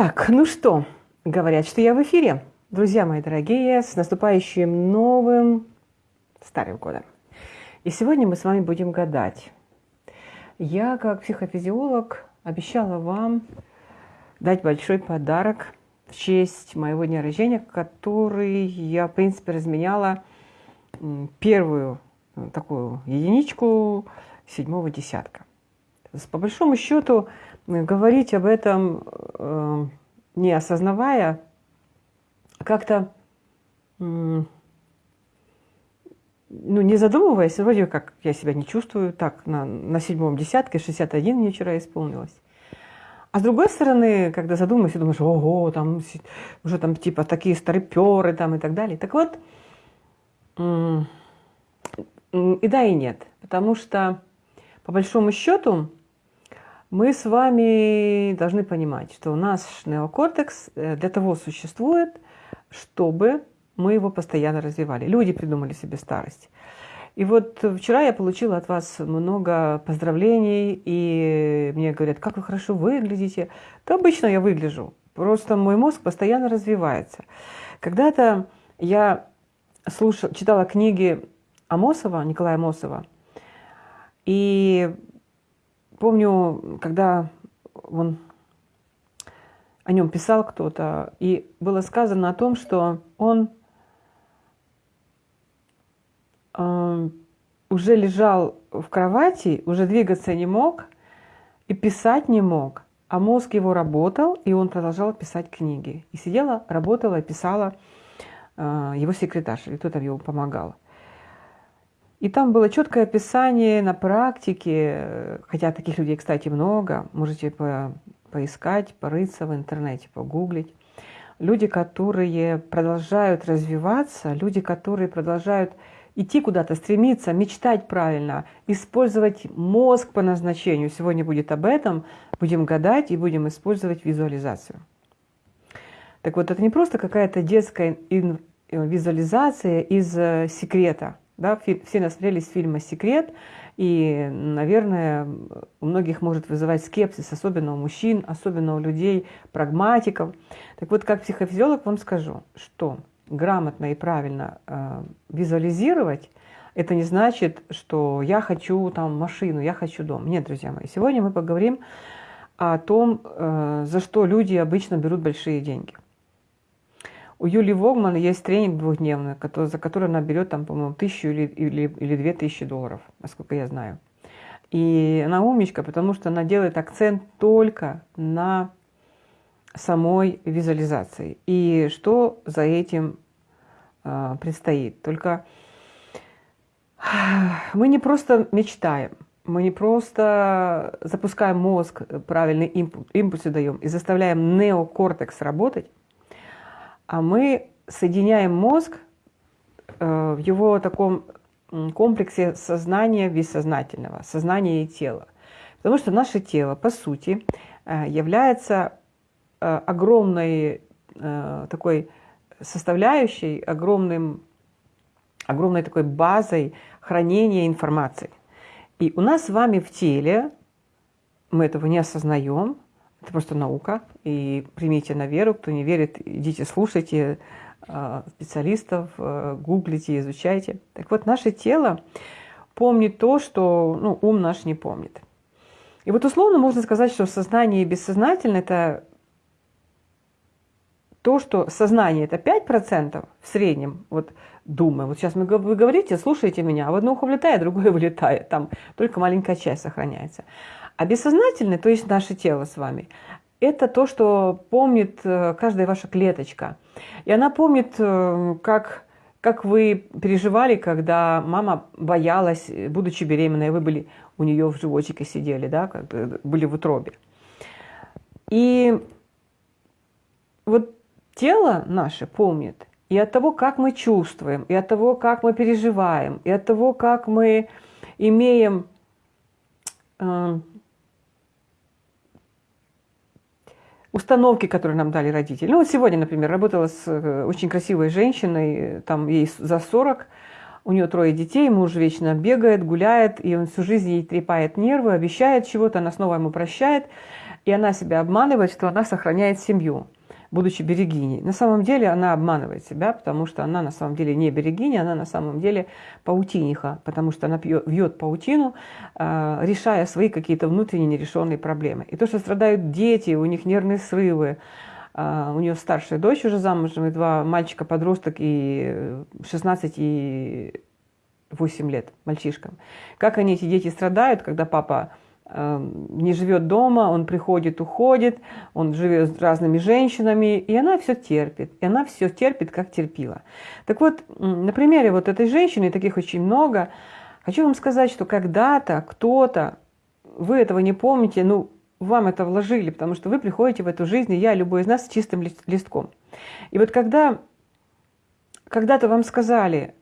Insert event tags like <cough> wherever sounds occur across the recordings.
Так, ну что, говорят, что я в эфире. Друзья мои дорогие, с наступающим новым старым годом. И сегодня мы с вами будем гадать. Я, как психофизиолог, обещала вам дать большой подарок в честь моего дня рождения, который я, в принципе, разменяла первую э, такую единичку седьмого десятка. По большому счету, говорить об этом, э, не осознавая, как-то, ну, не задумываясь, вроде как я себя не чувствую, так, на, на седьмом десятке, 61 мне вчера исполнилось. А с другой стороны, когда задумаешься, думаешь, ого, там уже там типа такие старыперы там и так далее. Так вот, и да, и нет. Потому что, по большому счету, мы с вами должны понимать, что наш неокортекс э, для того существует, чтобы мы его постоянно развивали. Люди придумали себе старость. И вот вчера я получила от вас много поздравлений, и мне говорят, как вы хорошо выглядите. То обычно я выгляжу, просто мой мозг постоянно развивается. Когда-то я слушала, читала книги Амосова, Николая Амосова, и помню, когда он о нем писал кто-то, и было сказано о том, что он э, уже лежал в кровати, уже двигаться не мог и писать не мог, а мозг его работал, и он продолжал писать книги. И сидела, работала, писала э, его секретарша, или кто-то ему помогал. И там было четкое описание на практике, хотя таких людей, кстати, много, можете по, поискать, порыться в интернете, погуглить. Люди, которые продолжают развиваться, люди, которые продолжают идти куда-то, стремиться, мечтать правильно, использовать мозг по назначению. Сегодня будет об этом, будем гадать и будем использовать визуализацию. Так вот, это не просто какая-то детская визуализация из э, секрета – да, все насмотрелись фильма «Секрет», и, наверное, у многих может вызывать скепсис, особенно у мужчин, особенно у людей, прагматиков. Так вот, как психофизиолог вам скажу, что грамотно и правильно э, визуализировать, это не значит, что я хочу там машину, я хочу дом. Нет, друзья мои, сегодня мы поговорим о том, э, за что люди обычно берут большие деньги – у Юли Вогман есть тренинг двухдневный, который, за который она берет, там, по-моему, тысячу или, или, или две тысячи долларов, насколько я знаю. И она умничка, потому что она делает акцент только на самой визуализации. И что за этим э, предстоит. Только <sighs> мы не просто мечтаем, мы не просто запускаем мозг, правильный импульс, импульсы даем и заставляем неокортекс работать, а мы соединяем мозг э, в его таком комплексе сознания бессознательного, сознания и тела. Потому что наше тело, по сути, э, является э, огромной такой составляющей, огромным, огромной такой базой хранения информации. И у нас с вами в теле, мы этого не осознаем, это просто наука. И примите на веру. Кто не верит, идите слушайте а, специалистов, а, гуглите, изучайте. Так вот, наше тело помнит то, что ну, ум наш не помнит. И вот условно можно сказать, что сознание и бессознательное – это то, что сознание – это 5% в среднем, вот думаю. Вот сейчас вы говорите, слушайте меня, а в одно ухо влетает, другое <laughs> вылетает. Там только маленькая часть сохраняется. А бессознательное, то есть наше тело с вами, это то, что помнит э, каждая ваша клеточка. И она помнит, э, как, как вы переживали, когда мама боялась, будучи беременной, вы были у нее в животике сидели, да, как были в утробе. И вот тело наше помнит и от того, как мы чувствуем, и от того, как мы переживаем, и от того, как мы имеем э, установки, которые нам дали родители. Ну вот сегодня, например, работала с э, очень красивой женщиной, там ей за 40, у нее трое детей, муж вечно бегает, гуляет, и он всю жизнь ей трепает нервы, обещает чего-то, она снова ему прощает. и она себя обманывает, что она сохраняет семью, будучи берегиней. На самом деле она обманывает себя, потому что она на самом деле не берегиня, она на самом деле паутиниха, потому что она пьет, вьет паутину, э, решая свои какие-то внутренние нерешенные проблемы. И то, что страдают дети, у них нервные срывы, э, у нее старшая дочь уже замужем, и два мальчика-подросток, и 16 и 8 лет мальчишкам. Как они, эти дети, страдают, когда папа не живет дома, он приходит, уходит, он живет с разными женщинами, и она все терпит, и она все терпит, как терпила. Так вот, на примере вот этой женщины, таких очень много, хочу вам сказать, что когда-то кто-то, вы этого не помните, ну, вам это вложили, потому что вы приходите в эту жизнь, и я, любой из нас, с чистым листком. И вот когда когда-то вам сказали,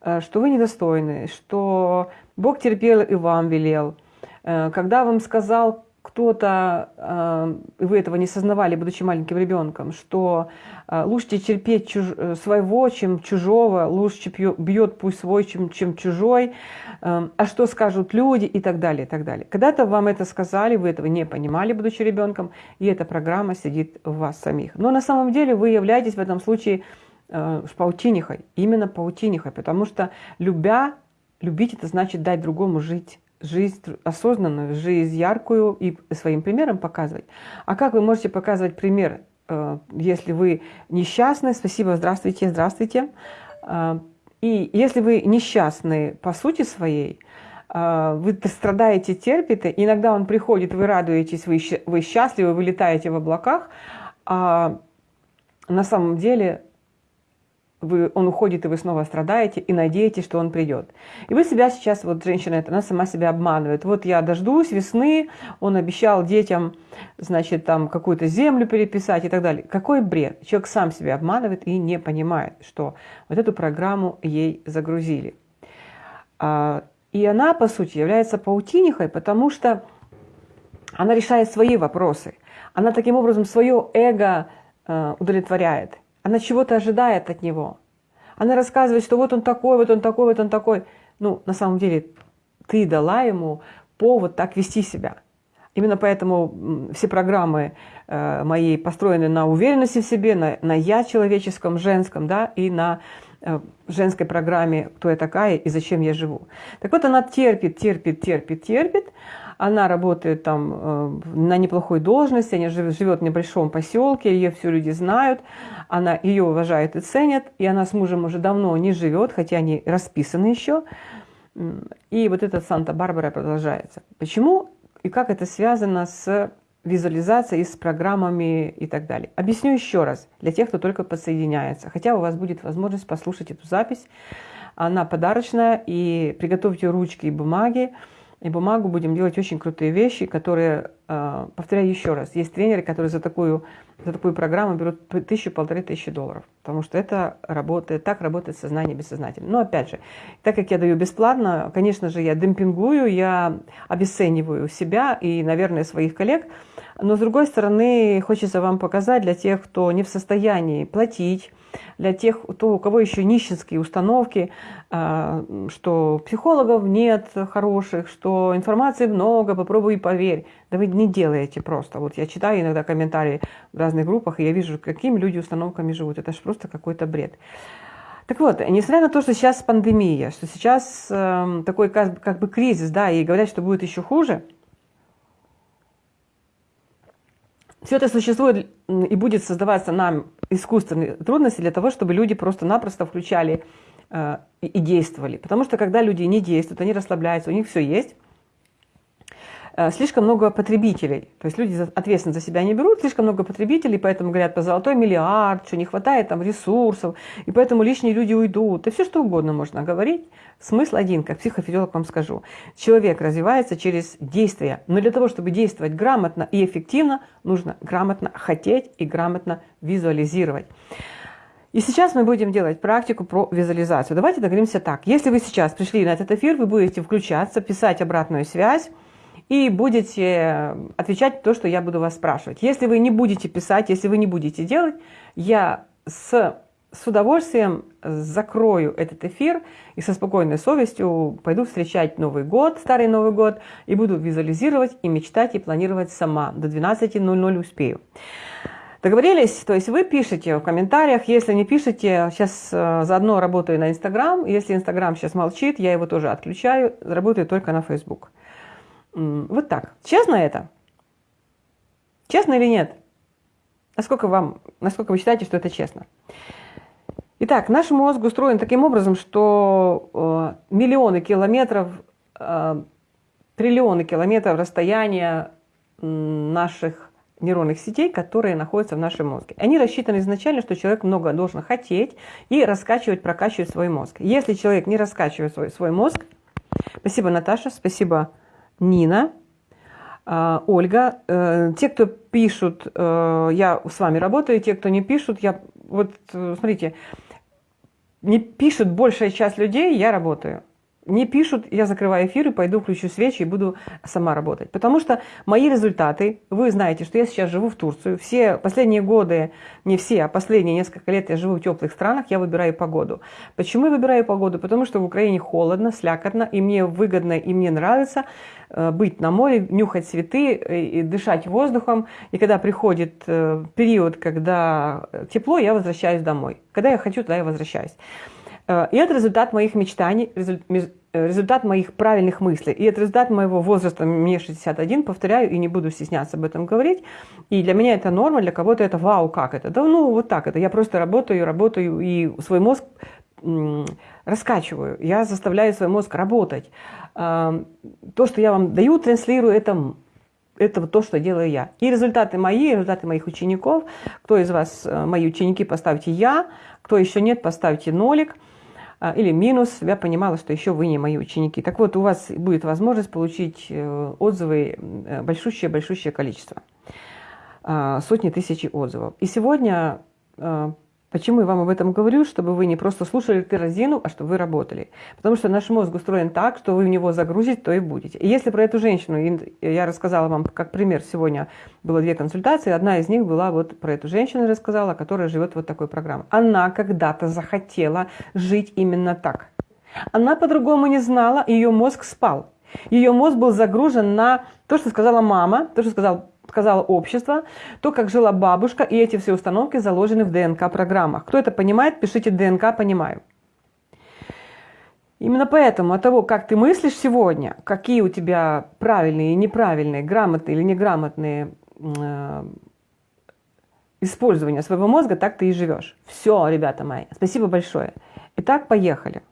э, что вы недостойны, что Бог терпел и вам велел – когда вам сказал кто-то, э, и вы этого не сознавали, будучи маленьким ребенком, что э, лучше терпеть чуж... своего, чем чужого, лучше бьет пусть свой, чем, чем чужой, а что скажут люди и так далее, и так далее. Когда-то вам это сказали, вы этого не понимали, будучи ребенком, и эта программа сидит в вас самих. Но на самом деле вы являетесь в этом случае паутинихой, именно паутинихой, потому что любя, любить это значит дать другому жить жизнь осознанную, жизнь яркую и своим примером показывать. А как вы можете показывать пример, э, если вы несчастны? Спасибо, здравствуйте, здравствуйте. Э, и если вы несчастны по сути своей, э, вы страдаете, терпите, иногда он приходит, вы радуетесь, вы, вы счастливы, вы летаете в облаках, а на самом деле вы, он уходит, и вы снова страдаете, и надеетесь, что он придет. И вы себя сейчас, вот женщина эта, она сама себя обманывает. Вот я дождусь весны, он обещал детям, значит, там какую-то землю переписать и так далее. Какой бред? Человек сам себя обманывает и не понимает, что вот эту программу ей загрузили. А, и она, по сути, является паутинихой, потому что она решает свои вопросы. Она таким образом свое эго э, удовлетворяет. Она чего-то ожидает от него. Она рассказывает, что вот он такой, вот он такой, вот он такой. Ну, на самом деле, ты дала ему повод так вести себя. Именно поэтому все программы э, мои построены на уверенности в себе, на, на «я» человеческом, женском, да, и на э, женской программе «Кто я такая и зачем я живу». Так вот, она терпит, терпит, терпит, терпит, она работает там э, на неплохой должности, она живет в небольшом поселке, ее все люди знают, она ее уважают и ценят, и она с мужем уже давно не живет, хотя они расписаны еще. И вот этот Санта-Барбара продолжается. Почему и как это связано с визуализацией, с программами и так далее. Объясню еще раз для тех, кто только подсоединяется. Хотя у вас будет возможность послушать эту запись. Она подарочная, и приготовьте ручки и бумаги и бумагу будем делать очень крутые вещи, которые, а, повторяю еще раз, есть тренеры, которые за такую, за такую программу берут тысячу, полторы тысячи долларов, потому что это работает, так работает сознание бессознательно. Но опять же, так как я даю бесплатно, конечно же, я демпингую, я обесцениваю себя и, наверное, своих коллег, но с другой стороны, хочется вам показать для тех, кто не в состоянии платить, для тех, кто, у кого еще нищенские установки, а, что психологов нет хороших, что информации много, попробуй и поверь. Да вы не делаете просто. Вот я читаю иногда комментарии в разных группах, и я вижу, какими люди установками живут. Это же просто какой-то бред. Так вот, несмотря на то, что сейчас пандемия, что сейчас э, такой как, как бы кризис, да, и говорят, что будет еще хуже, все это существует и будет создаваться нам искусственные трудности для того, чтобы люди просто-напросто включали э, и действовали. Потому что когда люди не действуют, они расслабляются, у них все есть, слишком много потребителей. То есть люди ответственность за себя не берут, слишком много потребителей, поэтому говорят по золотой миллиард, что не хватает там ресурсов, и поэтому лишние люди уйдут. И все что угодно можно говорить. Смысл один, как психофизиолог вам скажу. Человек развивается через действия. Но для того, чтобы действовать грамотно и эффективно, нужно грамотно хотеть и грамотно визуализировать. И сейчас мы будем делать практику про визуализацию. Давайте договоримся так. Если вы сейчас пришли на этот эфир, вы будете включаться, писать обратную связь, и будете отвечать то, что я буду вас спрашивать. Если вы не будете писать, если вы не будете делать, я с с удовольствием закрою этот эфир и со спокойной совестью пойду встречать Новый год, Старый Новый год, и буду визуализировать и мечтать и планировать сама. До 12.00 успею. Договорились? То есть вы пишете в комментариях, если не пишете, сейчас э, заодно работаю на Инстаграм, если Инстаграм сейчас молчит, я его тоже отключаю, работаю только на Фейсбук. Вот так. Честно это? Честно или нет? Насколько, вам, насколько вы считаете, что это честно? Итак, наш мозг устроен таким образом, что э, миллионы километров, э, триллионы километров расстояния наших нейронных сетей, которые находятся в нашем мозге. Они рассчитаны изначально, что человек много должен хотеть и раскачивать, прокачивать свой мозг. Если человек не раскачивает свой, свой мозг, спасибо, Наташа, спасибо, Нина, э, Ольга, э, те, кто пишут, э, я с вами работаю, те, кто не пишут, я вот смотрите, не пишет большая часть людей, я работаю. Не пишут, я закрываю эфир и пойду включу свечи и буду сама работать. Потому что мои результаты, вы знаете, что я сейчас живу в Турцию. Все последние годы, не все, а последние несколько лет я живу в теплых странах, я выбираю погоду. Почему я выбираю погоду? Потому что в Украине холодно, слякотно, и мне выгодно, и мне нравится Э, быть на море, нюхать цветы, э, и дышать воздухом. И когда приходит э, период, когда тепло, я возвращаюсь домой. Когда я хочу, тогда я возвращаюсь. И это результат моих мечтаний, результат моих правильных мыслей. И это результат моего возраста, мне 61, повторяю, и не буду стесняться об этом говорить. И для меня это норма, для кого-то это вау, как это? Да ну вот так это. Я просто работаю, работаю, и свой мозг раскачиваю. Я заставляю свой мозг работать то, что я вам даю, транслирую, это, это то, что делаю я. И результаты мои, результаты моих учеников. Кто из вас э, мои ученики, поставьте «я». Кто еще нет, поставьте нолик или минус. Я понимала, что еще вы не мои ученики. Так вот, у вас будет возможность получить э, отзывы э, большущее-большущее количество. А, сотни тысяч отзывов. И сегодня Почему я вам об этом говорю? Чтобы вы не просто слушали террозину, а чтобы вы работали. Потому что наш мозг устроен так, что вы в него загрузите, то и будете. И если про эту женщину, я рассказала вам как пример сегодня, было две консультации, одна из них была вот про эту женщину рассказала, которая живет вот такой программой. Она когда-то захотела жить именно так. Она по-другому не знала, ее мозг спал. Ее мозг был загружен на то, что сказала мама, то, что сказал сказала общество, то, как жила бабушка, и эти все установки заложены в ДНК-программах. Кто это понимает, пишите ДНК «понимаю». Именно поэтому от того, как ты мыслишь сегодня, какие у тебя правильные и неправильные, грамотные или неграмотные э, использования своего мозга, так ты и живешь. Все, ребята мои, спасибо большое. Итак, поехали.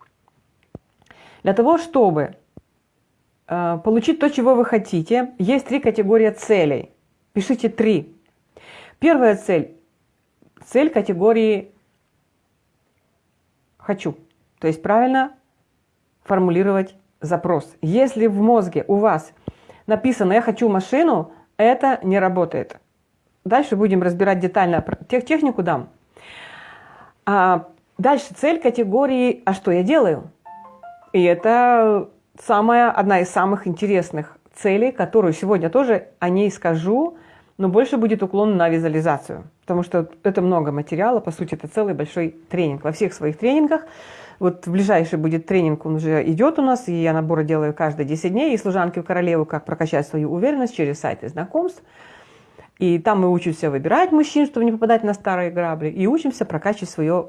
Для того, чтобы э, получить то, чего вы хотите, есть три категории целей. Пишите три. Первая цель. Цель категории «хочу». То есть правильно формулировать запрос. Если в мозге у вас написано «я хочу машину», это не работает. Дальше будем разбирать детально. Тех технику дам. А дальше цель категории «а что я делаю?» И это самая, одна из самых интересных целей, которую сегодня тоже о ней скажу, но больше будет уклон на визуализацию, потому что это много материала, по сути, это целый большой тренинг. Во всех своих тренингах, вот ближайший будет тренинг, он уже идет у нас, и я наборы делаю каждые 10 дней, и служанки в королеву, как прокачать свою уверенность через сайты знакомств. И там мы учимся выбирать мужчин, чтобы не попадать на старые грабли, и учимся прокачивать свое,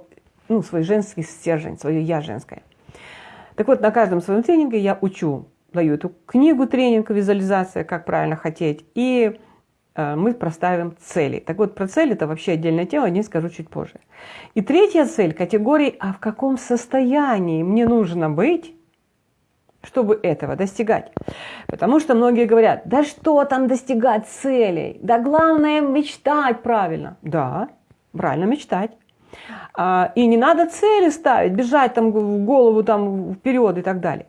ну, свой женский стержень, свое «я» женское. Так вот, на каждом своем тренинге я учу, даю эту книгу тренинг «Визуализация. Как правильно хотеть», и Э, мы проставим цели. Так вот, про цели это вообще отдельная тема, о ней скажу чуть позже. И третья цель категории, а в каком состоянии мне нужно быть, чтобы этого достигать. Потому что многие говорят, да что там достигать целей, да главное мечтать правильно. Да, правильно мечтать. А, и не надо цели ставить, бежать там в голову там вперед и так далее.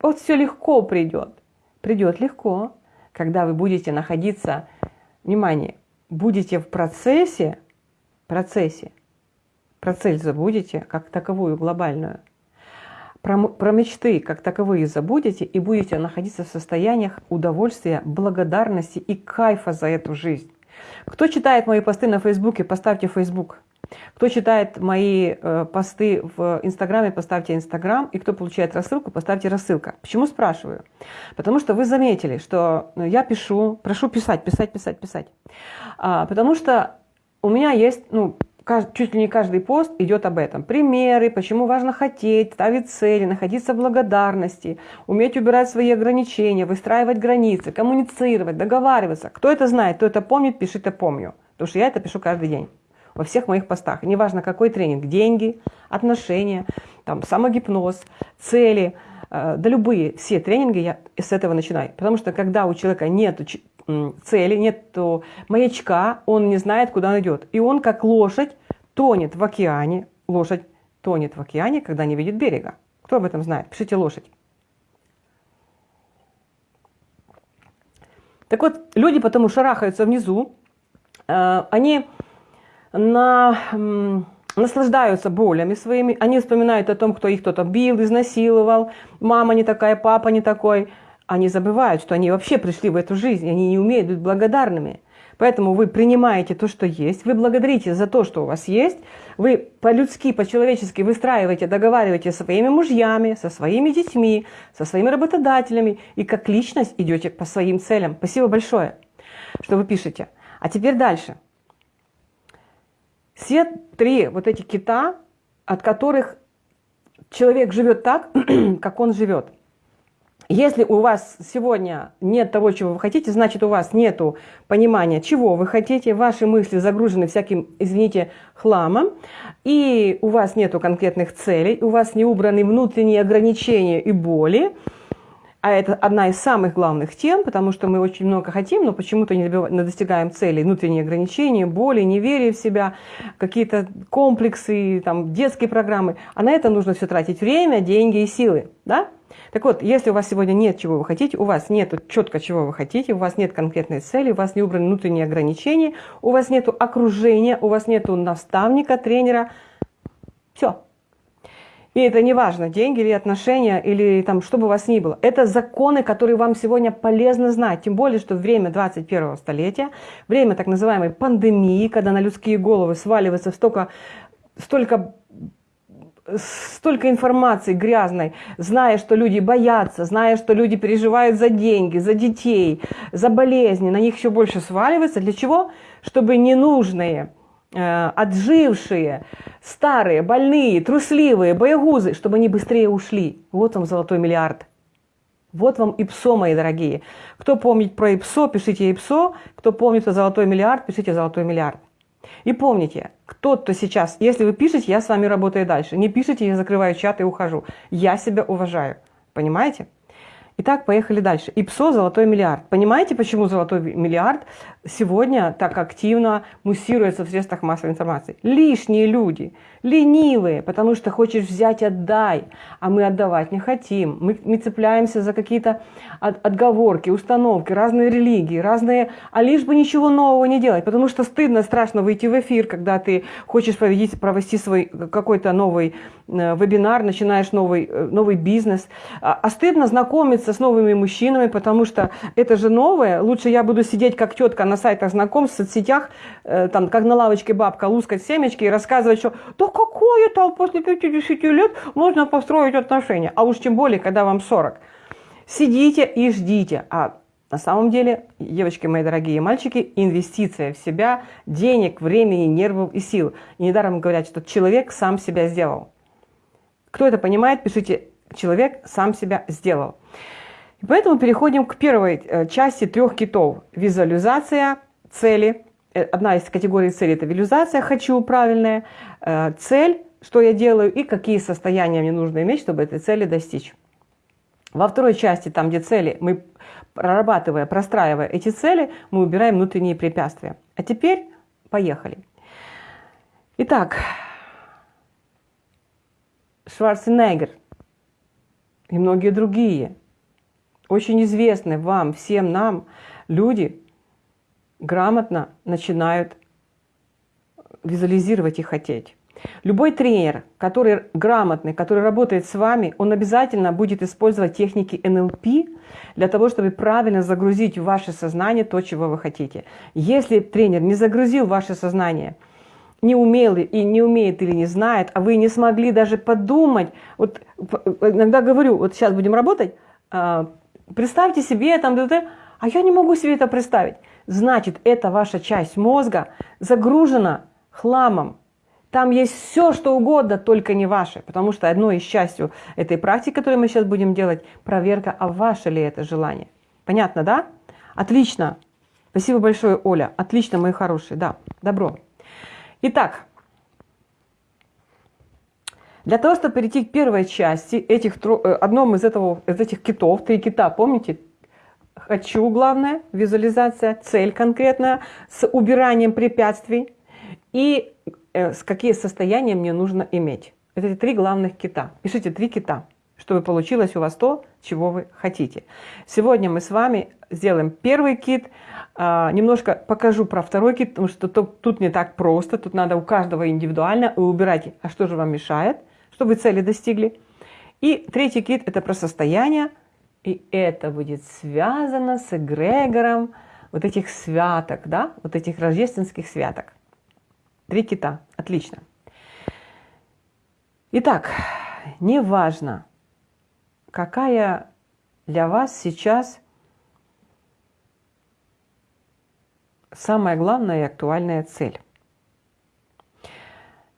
Вот все легко придет. Придет легко когда вы будете находиться, внимание, будете в процессе, процессе, про цель забудете, как таковую глобальную, про, про мечты как таковые забудете и будете находиться в состояниях удовольствия, благодарности и кайфа за эту жизнь. Кто читает мои посты на Фейсбуке, поставьте Фейсбук. Кто читает мои э, посты в Инстаграме, поставьте Инстаграм. И кто получает рассылку, поставьте рассылка. Почему спрашиваю? Потому что вы заметили, что ну, я пишу, прошу писать, писать, писать, писать. А, потому что у меня есть, ну, чуть ли не каждый пост идет об этом. Примеры, почему важно хотеть, ставить цели, находиться в благодарности, уметь убирать свои ограничения, выстраивать границы, коммуницировать, договариваться. Кто это знает, кто это помнит, пишите «помню». Потому что я это пишу каждый день во всех моих постах. Неважно, какой тренинг, деньги, отношения, там, самогипноз, цели, э, да любые, все тренинги я с этого начинаю. Потому что когда у человека нет цели, нет маячка, он не знает, куда он идет. И он, как лошадь, тонет в океане. Лошадь тонет в океане, когда не видит берега. Кто об этом знает? Пишите лошадь. Так вот, люди потому шарахаются внизу, э, они на, наслаждаются болями своими, они вспоминают о том, кто их кто-то бил, изнасиловал, мама не такая, папа не такой. Они забывают, что они вообще пришли в эту жизнь, они не умеют быть благодарными. Поэтому вы принимаете то, что есть, вы благодарите за то, что у вас есть, вы по-людски, по-человечески выстраиваете, договариваете со своими мужьями, со своими детьми, со своими работодателями и как личность идете по своим целям. Спасибо большое, что вы пишете. А теперь дальше. Все три вот эти кита, от которых человек живет так, <clears throat> как он живет. Если у вас сегодня нет того, чего вы хотите, значит у вас нет понимания, чего вы хотите, ваши мысли загружены всяким, извините, хламом, и у вас нет конкретных целей, у вас не убраны внутренние ограничения и боли, а это одна из самых главных тем, потому что мы очень много хотим, но почему-то не, не достигаем целей. Внутренние ограничения, боли, неверие в себя, какие-то комплексы, там, детские программы. А на это нужно все тратить время, деньги и силы. Да? Так вот, если у вас сегодня нет чего вы хотите, у вас нет четко чего вы хотите, у вас нет конкретной цели, у вас не убраны внутренние ограничения, у вас нет окружения, у вас нет наставника, тренера, все, и это не важно, деньги или отношения, или там, что бы у вас ни было. Это законы, которые вам сегодня полезно знать. Тем более, что время 21 столетия, время так называемой пандемии, когда на людские головы сваливается столько, столько столько информации грязной, зная, что люди боятся, зная, что люди переживают за деньги, за детей, за болезни, на них еще больше сваливается. Для чего? Чтобы ненужные отжившие, старые, больные, трусливые, боегузы, чтобы они быстрее ушли. Вот вам золотой миллиард. Вот вам ИПСО, мои дорогие. Кто помнит про ИПСО, пишите ИПСО. Кто помнит про золотой миллиард, пишите золотой миллиард. И помните, кто-то сейчас, если вы пишете, я с вами работаю дальше. Не пишите, я закрываю чат и ухожу. Я себя уважаю. Понимаете? Итак, поехали дальше. ИПСО «Золотой миллиард». Понимаете, почему «Золотой миллиард» сегодня так активно муссируется в средствах массовой информации? Лишние люди, ленивые, потому что хочешь взять – отдай, а мы отдавать не хотим. Мы, мы цепляемся за какие-то от, отговорки, установки, разные религии, разные, а лишь бы ничего нового не делать, потому что стыдно, страшно выйти в эфир, когда ты хочешь провести, провести свой какой-то новый э, вебинар, начинаешь новый, э, новый бизнес, а, а стыдно знакомиться с новыми мужчинами, потому что это же новое. Лучше я буду сидеть как тетка на сайтах знакомств, в соцсетях, э, там, как на лавочке бабка, лускать семечки и рассказывать, что да какое там после 50 лет можно построить отношения. А уж тем более, когда вам 40. Сидите и ждите. А на самом деле, девочки мои дорогие мальчики, инвестиция в себя, денег, времени, нервов и сил. И недаром говорят, что человек сам себя сделал. Кто это понимает, пишите, человек сам себя сделал. И поэтому переходим к первой э, части трех китов. Визуализация цели. Э, одна из категорий цели – это визуализация «хочу» правильная, э, цель, что я делаю и какие состояния мне нужно иметь, чтобы этой цели достичь. Во второй части, там где цели, мы прорабатывая, простраивая эти цели, мы убираем внутренние препятствия. А теперь поехали. Итак, Шварценеггер и многие другие очень известные вам, всем нам люди грамотно начинают визуализировать и хотеть. Любой тренер, который грамотный, который работает с вами, он обязательно будет использовать техники НЛП для того, чтобы правильно загрузить в ваше сознание то, чего вы хотите. Если тренер не загрузил ваше сознание, не умел и не умеет или не знает, а вы не смогли даже подумать, вот иногда говорю, вот сейчас будем работать, а, представьте себе там, а я не могу себе это представить. Значит, эта ваша часть мозга загружена хламом, там есть все, что угодно, только не ваше. Потому что одной из частью этой практики, которую мы сейчас будем делать, проверка, а ваше ли это желание. Понятно, да? Отлично. Спасибо большое, Оля. Отлично, мои хорошие. Да, добро. Итак, для того, чтобы перейти к первой части, этих, э, одном из, этого, из этих китов, три кита, помните? Хочу, главное, визуализация, цель конкретная, с убиранием препятствий. И Э, с какие состояния мне нужно иметь. Это эти три главных кита. Пишите три кита, чтобы получилось у вас то, чего вы хотите. Сегодня мы с вами сделаем первый кит, а, немножко покажу про второй кит, потому что тут не так просто, тут надо у каждого индивидуально убирать, а что же вам мешает, чтобы цели достигли. И третий кит – это про состояние, и это будет связано с эгрегором вот этих святок, да, вот этих рождественских святок. Три кита. Отлично. Итак, неважно, какая для вас сейчас самая главная и актуальная цель.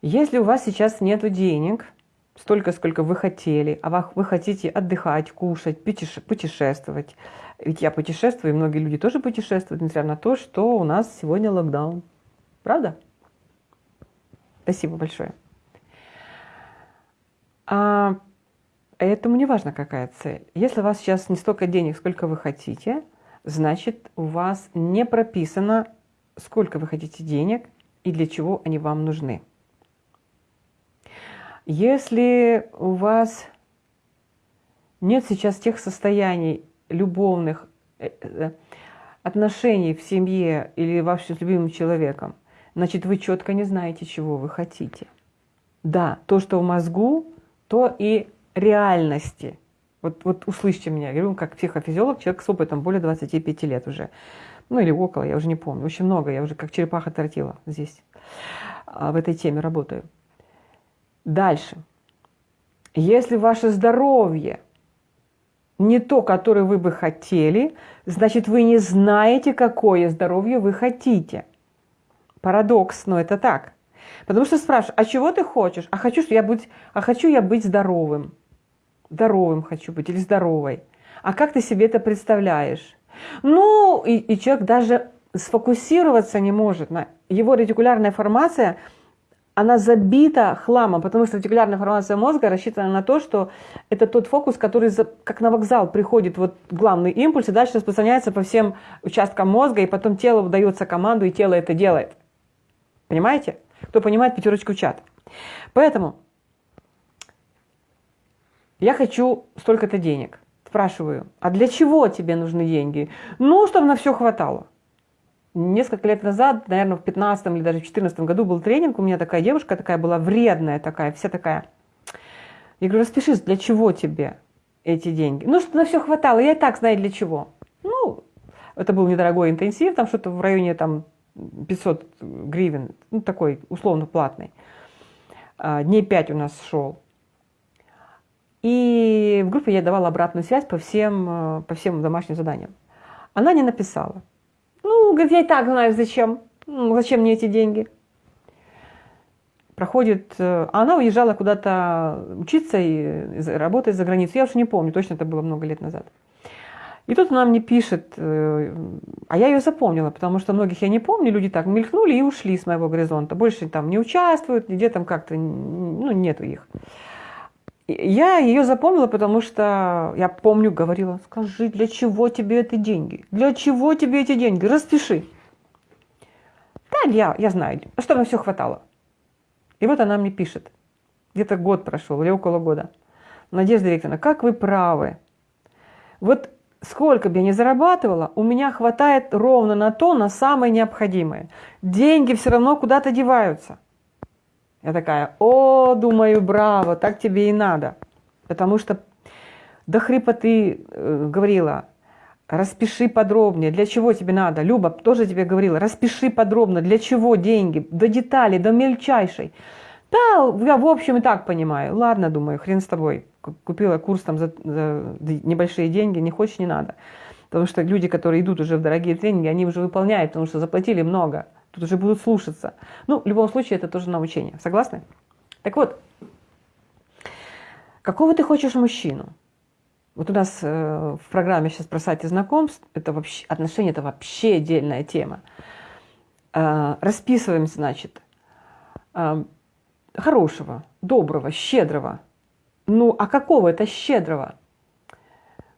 Если у вас сейчас нет денег, столько, сколько вы хотели, а вы хотите отдыхать, кушать, путешествовать, ведь я путешествую, и многие люди тоже путешествуют, несмотря на то, что у нас сегодня локдаун. Правда? Спасибо большое. А, этому не важно, какая цель. Если у вас сейчас не столько денег, сколько вы хотите, значит, у вас не прописано, сколько вы хотите денег и для чего они вам нужны. Если у вас нет сейчас тех состояний любовных э, э, отношений в семье или вообще с любимым человеком, значит, вы четко не знаете, чего вы хотите. Да, то, что в мозгу, то и реальности. Вот, вот услышьте меня, я говорю, как психофизиолог, человек с опытом более 25 лет уже. Ну или около, я уже не помню. Очень много, я уже как черепаха тортила здесь, а, в этой теме работаю. Дальше. Если ваше здоровье не то, которое вы бы хотели, значит, вы не знаете, какое здоровье вы хотите – Парадокс, но это так. Потому что спрашиваешь, а чего ты хочешь? А хочу, я быть, а хочу я быть здоровым. Здоровым хочу быть или здоровой. А как ты себе это представляешь? Ну, и, и человек даже сфокусироваться не может. На его ретикулярная формация, она забита хламом, потому что ретикулярная формация мозга рассчитана на то, что это тот фокус, который как на вокзал приходит вот главный импульс, и дальше распространяется по всем участкам мозга, и потом телу выдается команду, и тело это делает. Понимаете? Кто понимает, пятерочку чат. Поэтому я хочу столько-то денег. Спрашиваю, а для чего тебе нужны деньги? Ну, чтобы на все хватало. Несколько лет назад, наверное, в 15 или даже в 14 году был тренинг, у меня такая девушка такая была вредная такая, вся такая. Я говорю, распишись, для чего тебе эти деньги? Ну, чтобы на все хватало, я и так знаю для чего. Ну, это был недорогой интенсив, там что-то в районе там 500 гривен, ну такой условно платный. А, дней 5 у нас шел. И в группе я давала обратную связь по всем, э, по всем домашним заданиям. Она не написала. Ну, говорит, я и так знаю, зачем. Ну, зачем мне эти деньги? Проходит... Э, она уезжала куда-то учиться и работать за границей. Я уже не помню, точно это было много лет назад. И тут она мне пишет, э, а я ее запомнила, потому что многих я не помню, люди так мелькнули и ушли с моего горизонта. Больше там не участвуют, нигде там как-то, ну, нету их. Я ее запомнила, потому что я помню, говорила, скажи, для чего тебе эти деньги? Для чего тебе эти деньги? Распиши. Да, я, я знаю, чтобы все хватало. И вот она мне пишет, где-то год прошел или около года. Надежда Викторовна, как вы правы. Вот сколько бы я ни зарабатывала, у меня хватает ровно на то, на самое необходимое. Деньги все равно куда-то деваются. Я такая, о, думаю, браво, так тебе и надо. Потому что до хрипа ты э, говорила, распиши подробнее, для чего тебе надо. Люба тоже тебе говорила, распиши подробно, для чего деньги, до деталей, до мельчайшей. Да, я в общем и так понимаю. Ладно, думаю, хрен с тобой. Купила курс там за, за небольшие деньги, не хочешь, не надо. Потому что люди, которые идут уже в дорогие тренинги, они уже выполняют, потому что заплатили много. Тут уже будут слушаться. Ну, в любом случае, это тоже научение. Согласны? Так вот, какого ты хочешь мужчину? Вот у нас э, в программе сейчас про сайты знакомств, это вообще, отношения это вообще отдельная тема. Э, расписываем, значит, э, хорошего, доброго, щедрого. Ну, а какого это щедрого?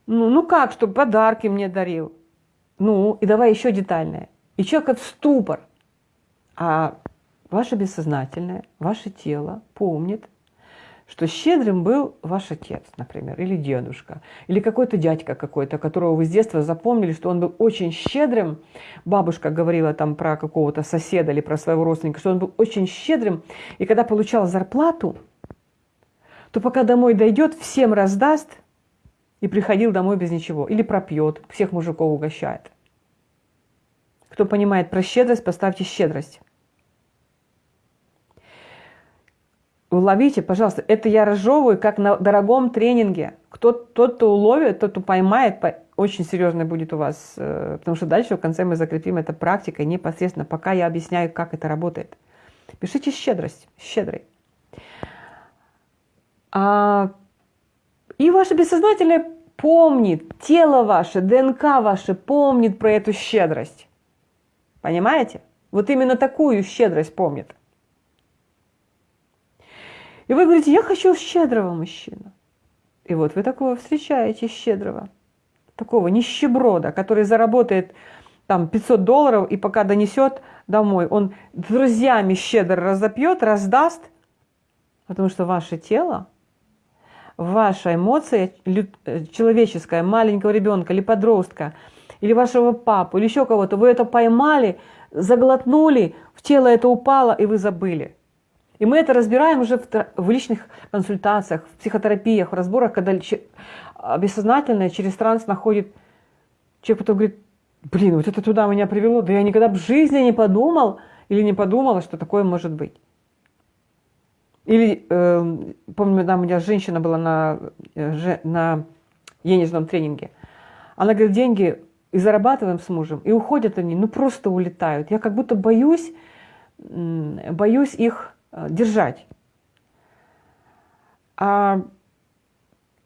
Ну, ну как, чтобы подарки мне дарил? Ну, и давай еще детальное. И человек в ступор. А ваше бессознательное, ваше тело помнит, что щедрым был ваш отец, например, или дедушка, или какой-то дядька какой-то, которого вы с детства запомнили, что он был очень щедрым. Бабушка говорила там про какого-то соседа или про своего родственника, что он был очень щедрым, и когда получал зарплату, то пока домой дойдет, всем раздаст и приходил домой без ничего. Или пропьет, всех мужиков угощает. Кто понимает про щедрость, поставьте щедрость. Уловите, пожалуйста, это я разжевываю, как на дорогом тренинге. Кто, тот, кто уловит, тот, кто поймает, очень серьезно будет у вас, э, потому что дальше в конце мы закрепим это практикой непосредственно, пока я объясняю, как это работает. Пишите щедрость, щедрый. А, и ваше бессознательное помнит, тело ваше, ДНК ваше помнит про эту щедрость. Понимаете? Вот именно такую щедрость помнит. И вы говорите, я хочу щедрого мужчину. И вот вы такого встречаете, щедрого. Такого нищеброда, который заработает там 500 долларов и пока донесет домой, он друзьями щедро разопьет, раздаст, потому что ваше тело, ваша эмоция человеческая, маленького ребенка или подростка, или вашего папу, или еще кого-то, вы это поймали, заглотнули, в тело это упало, и вы забыли. И мы это разбираем уже в, личных консультациях, в психотерапиях, в разборах, когда бессознательное через транс находит человек, потом говорит, блин, вот это туда меня привело, да я никогда в жизни не подумал или не подумала, что такое может быть. Или, э, помню, там у меня женщина была на, э, на денежном тренинге. Она говорит, деньги и зарабатываем с мужем, и уходят они, ну просто улетают. Я как будто боюсь, боюсь их Э, держать. А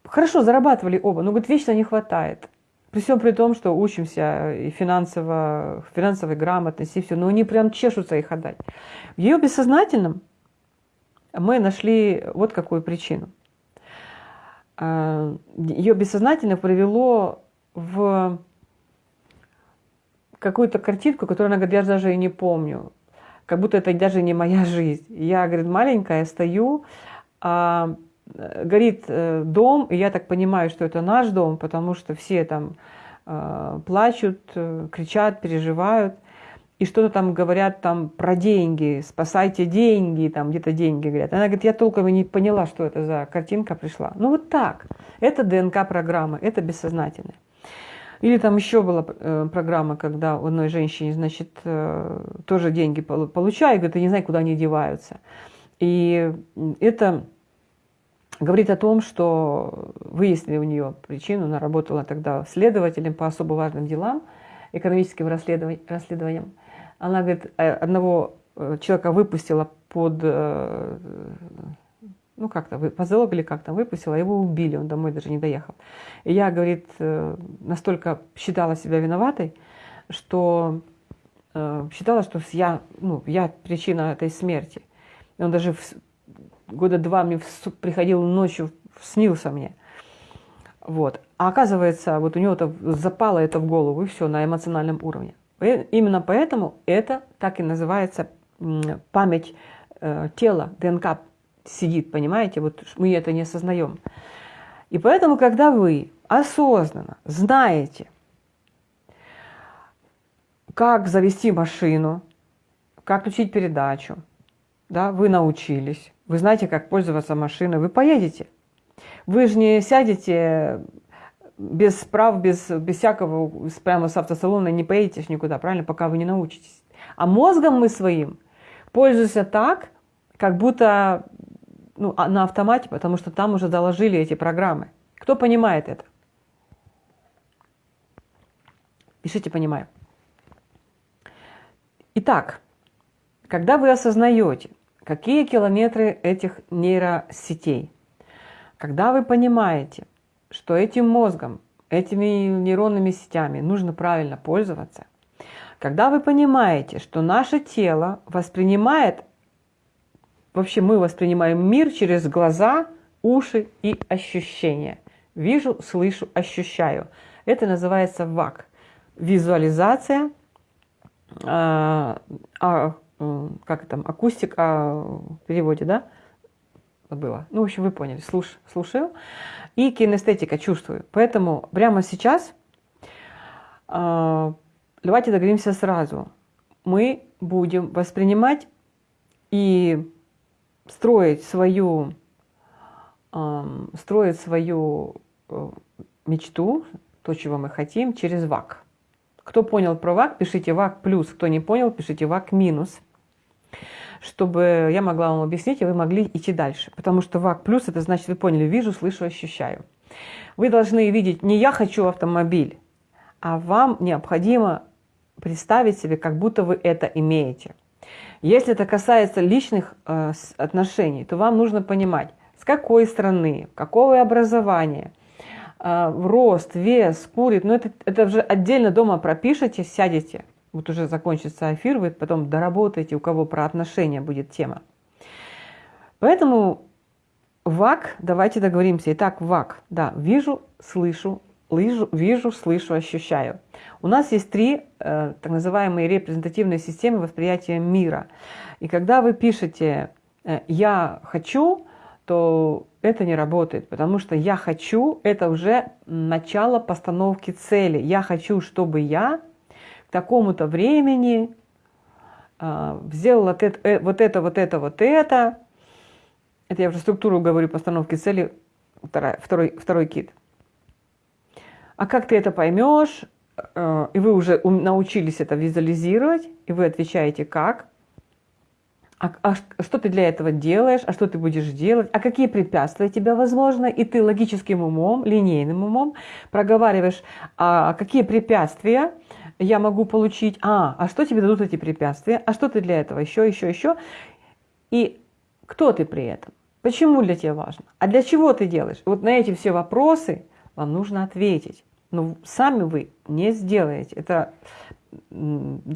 хорошо, зарабатывали оба, но говорит, вечно не хватает. При всем при том, что учимся и финансово, финансовой грамотности, и все, но они прям чешутся их отдать. В ее бессознательном мы нашли вот какую причину. А, ее бессознательно привело в какую-то картинку, которую она говорит, я даже и не помню как будто это даже не моя жизнь. Я, говорит, маленькая, стою, а, горит э, дом, и я так понимаю, что это наш дом, потому что все там а, плачут, э, кричат, переживают, и что-то там говорят там про деньги, спасайте деньги, там где-то деньги говорят. Она говорит, я толком и не поняла, что это за картинка пришла. Ну вот так. Это ДНК-программа, это бессознательное. Или там еще была э, программа, когда у одной женщине, значит, э, тоже деньги получаю, говорит, я не знаю, куда они деваются. И это говорит о том, что выяснили у нее причину, она работала тогда следователем по особо важным делам, экономическим расследованиям. Она, говорит, э, одного человека выпустила под ну как-то позолог или как там выпустила, его убили, он домой даже не доехал. И я, говорит, э, настолько считала себя виноватой, что э, считала, что я, ну, я причина этой смерти. И он даже в, года два мне в, приходил ночью, снился мне. Вот. А оказывается, вот у него -то запало это в голову, и все, на эмоциональном уровне. И именно поэтому это так и называется память э, тела, ДНК сидит, понимаете? Вот мы это не осознаем. И поэтому, когда вы осознанно знаете, как завести машину, как включить передачу, да, вы научились, вы знаете, как пользоваться машиной, вы поедете. Вы же не сядете без прав, без, без всякого, прямо с автосалона не поедете никуда, правильно, пока вы не научитесь. А мозгом мы своим пользуемся так, как будто ну, а, на автомате, потому что там уже доложили эти программы. Кто понимает это? Пишите «понимаю». Итак, когда вы осознаете, какие километры этих нейросетей, когда вы понимаете, что этим мозгом, этими нейронными сетями нужно правильно пользоваться, когда вы понимаете, что наше тело воспринимает, вообще мы воспринимаем мир через глаза, уши и ощущения. Вижу, слышу, ощущаю. Это называется ВАК. Визуализация, а, а, как там, акустика в переводе, да? Было. Ну, в общем, вы поняли. Слуш, слушаю. И кинестетика чувствую. Поэтому прямо сейчас, э, давайте договоримся сразу. Мы будем воспринимать и строить свою, э, строить свою э, мечту, то, чего мы хотим, через ВАК. Кто понял про ВАК, пишите ВАК плюс. Кто не понял, пишите ВАК минус чтобы я могла вам объяснить, и вы могли идти дальше. Потому что ВАК плюс, это значит, вы поняли, вижу, слышу, ощущаю. Вы должны видеть, не я хочу автомобиль, а вам необходимо представить себе, как будто вы это имеете. Если это касается личных э, отношений, то вам нужно понимать, с какой страны, какого образования, э, рост, вес, курит. Но это, это уже отдельно дома пропишите, сядете, вот уже закончится эфир, вы потом доработаете, у кого про отношения будет тема. Поэтому ВАК, давайте договоримся. Итак, ВАК, да, вижу, слышу, лыжу, вижу, слышу, ощущаю. У нас есть три э, так называемые репрезентативные системы восприятия мира. И когда вы пишете э, «я хочу», то это не работает, потому что «я хочу» — это уже начало постановки цели. Я хочу, чтобы я такому-то времени э, сделал вот это, э, вот это, вот это, вот это. Это я уже структуру говорю постановки цели, второй, второй, второй кит. А как ты это поймешь, э, и вы уже научились это визуализировать, и вы отвечаете как, а, а что ты для этого делаешь, а что ты будешь делать, а какие препятствия тебя возможно, и ты логическим умом, линейным умом проговариваешь, а какие препятствия я могу получить, а, а что тебе дадут эти препятствия, а что ты для этого, еще, еще, еще, и кто ты при этом, почему для тебя важно, а для чего ты делаешь. Вот на эти все вопросы вам нужно ответить. Но сами вы не сделаете. Это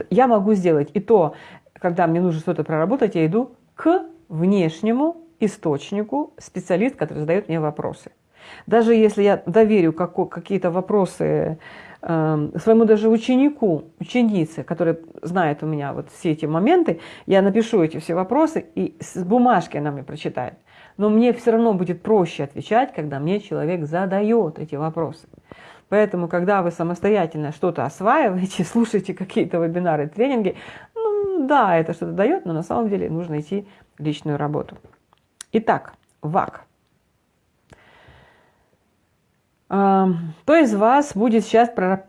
я могу сделать. И то, когда мне нужно что-то проработать, я иду к внешнему источнику, специалист, который задает мне вопросы. Даже если я доверю какие-то вопросы своему даже ученику, ученице, которая знает у меня вот все эти моменты, я напишу эти все вопросы, и с бумажки она мне прочитает. Но мне все равно будет проще отвечать, когда мне человек задает эти вопросы. Поэтому, когда вы самостоятельно что-то осваиваете, <laughs> слушаете какие-то вебинары, тренинги, ну да, это что-то дает, но на самом деле нужно идти в личную работу. Итак, ВАК – кто из вас будет сейчас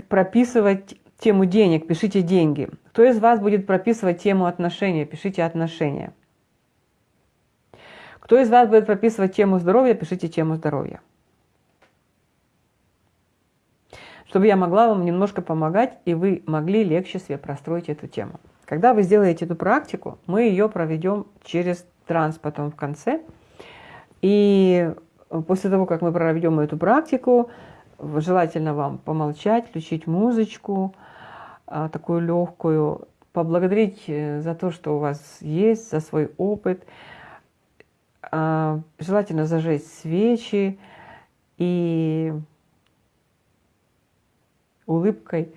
прописывать тему денег? Пишите деньги. Кто из вас будет прописывать тему отношения? Пишите отношения. Кто из вас будет прописывать тему здоровья? Пишите тему здоровья. Чтобы я могла вам немножко помогать, и вы могли легче себе простроить эту тему. Когда вы сделаете эту практику, мы ее проведем через транс потом в конце. И После того, как мы проведем эту практику, желательно вам помолчать, включить музычку, а, такую легкую, поблагодарить э, за то, что у вас есть, за свой опыт. А, желательно зажечь свечи и улыбкой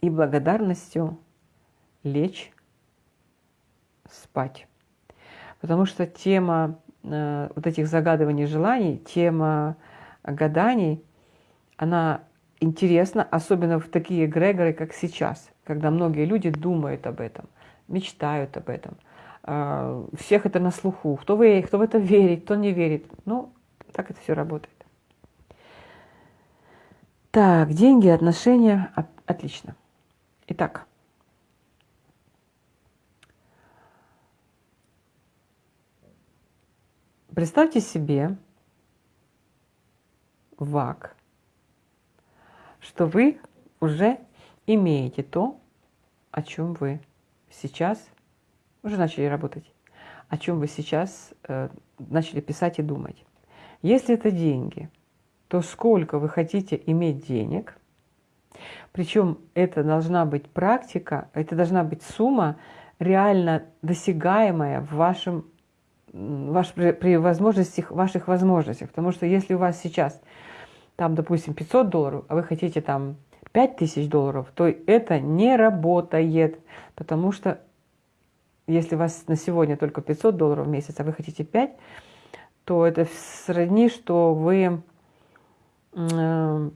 и благодарностью лечь спать. Потому что тема Э, вот этих загадываний желаний, тема гаданий, она интересна, особенно в такие эгрегоры, как сейчас, когда многие люди думают об этом, мечтают об этом, э, всех это на слуху, кто, вы, кто в это верит, кто не верит. Ну, так это все работает. Так, деньги, отношения, отлично. Итак, представьте себе ВАК, что вы уже имеете то, о чем вы сейчас уже начали работать, о чем вы сейчас э, начали писать и думать. Если это деньги, то сколько вы хотите иметь денег, причем это должна быть практика, это должна быть сумма реально досягаемая в вашем ваш, при, возможностях, ваших возможностях. Потому что если у вас сейчас там, допустим, 500 долларов, а вы хотите там 5000 долларов, то это не работает, потому что если у вас на сегодня только 500 долларов в месяц, а вы хотите 5, то это сродни, что вы э,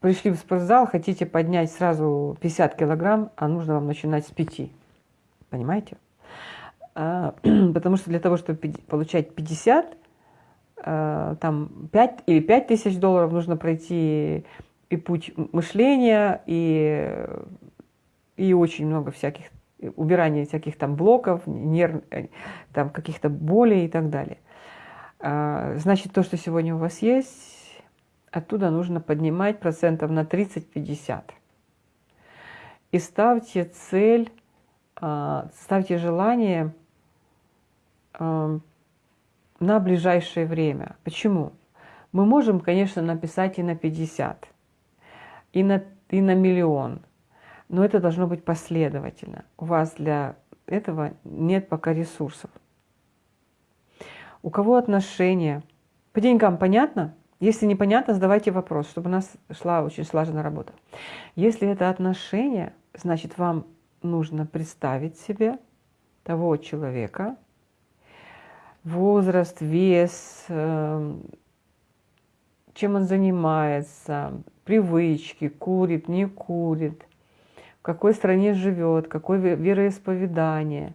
пришли в спортзал, хотите поднять сразу 50 килограмм, а нужно вам начинать с 5. Понимаете? А, <clears throat> потому что для того, чтобы получать 50, Э, там 5 или 5 тысяч долларов нужно пройти и путь мышления, и, и очень много всяких, убирания всяких там блоков, нерв, э, там каких-то болей и так далее. А, значит, то, что сегодня у вас есть, оттуда нужно поднимать процентов на 30-50. И ставьте цель, а, ставьте желание на ближайшее время. Почему? Мы можем, конечно, написать и на 50, и на, и на миллион, но это должно быть последовательно. У вас для этого нет пока ресурсов. У кого отношения? По деньгам понятно? Если непонятно, задавайте вопрос, чтобы у нас шла очень слаженная работа. Если это отношения, значит, вам нужно представить себе того человека, возраст, вес, эм, чем он занимается, привычки, курит, не курит, в какой стране живет, какое вероисповедание,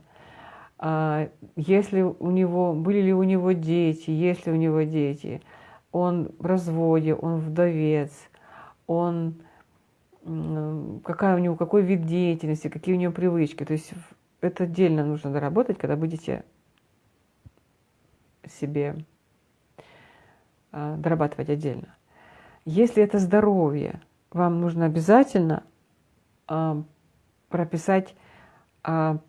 а, если у него, были ли у него дети, есть ли у него дети, он в разводе, он вдовец, он какая у него, какой вид деятельности, какие у него привычки. То есть это отдельно нужно доработать, когда будете себе а, дорабатывать отдельно. Если это здоровье, вам нужно обязательно а, прописать, а,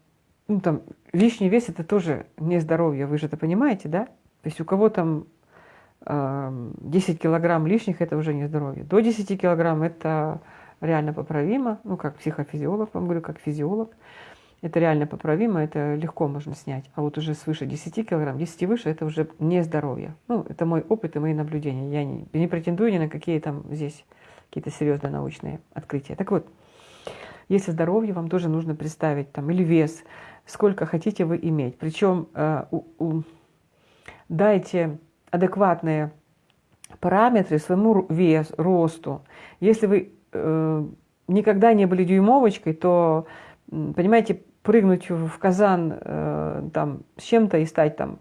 ну там, лишний вес это тоже не здоровье, вы же это понимаете, да? То есть у кого там 10 килограмм лишних, это уже не здоровье. До 10 килограмм это реально поправимо, ну как психофизиолог, вам говорю, как физиолог. Это реально поправимо, это легко можно снять. А вот уже свыше 10 килограмм, 10 выше, это уже не здоровье. Ну, это мой опыт и мои наблюдения. Я не, не претендую ни на какие там здесь какие-то серьезные научные открытия. Так вот, если здоровье, вам тоже нужно представить там или вес, сколько хотите вы иметь. Причем э, у, у, дайте адекватные параметры своему весу, росту. Если вы э, никогда не были дюймовочкой, то, понимаете, прыгнуть в казан э, там с чем-то и стать там,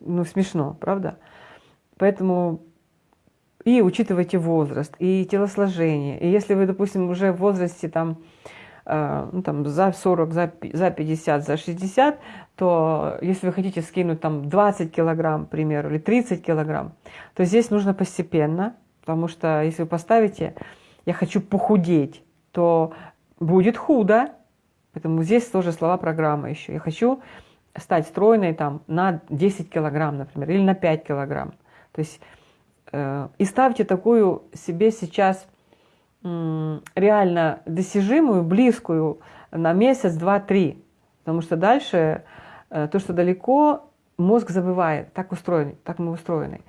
ну, смешно, правда? Поэтому и учитывайте возраст, и телосложение. И если вы, допустим, уже в возрасте там, э, ну, там за 40, за, за 50, за 60, то если вы хотите скинуть там 20 килограмм, к примеру, или 30 килограмм, то здесь нужно постепенно, потому что если вы поставите «я хочу похудеть», то будет худо, Поэтому здесь тоже слова программы еще. Я хочу стать стройной там, на 10 килограмм, например, или на 5 килограмм. То есть э, и ставьте такую себе сейчас э, реально достижимую, близкую на месяц, два, три. Потому что дальше э, то, что далеко, мозг забывает. Так устроен, так мы устроены.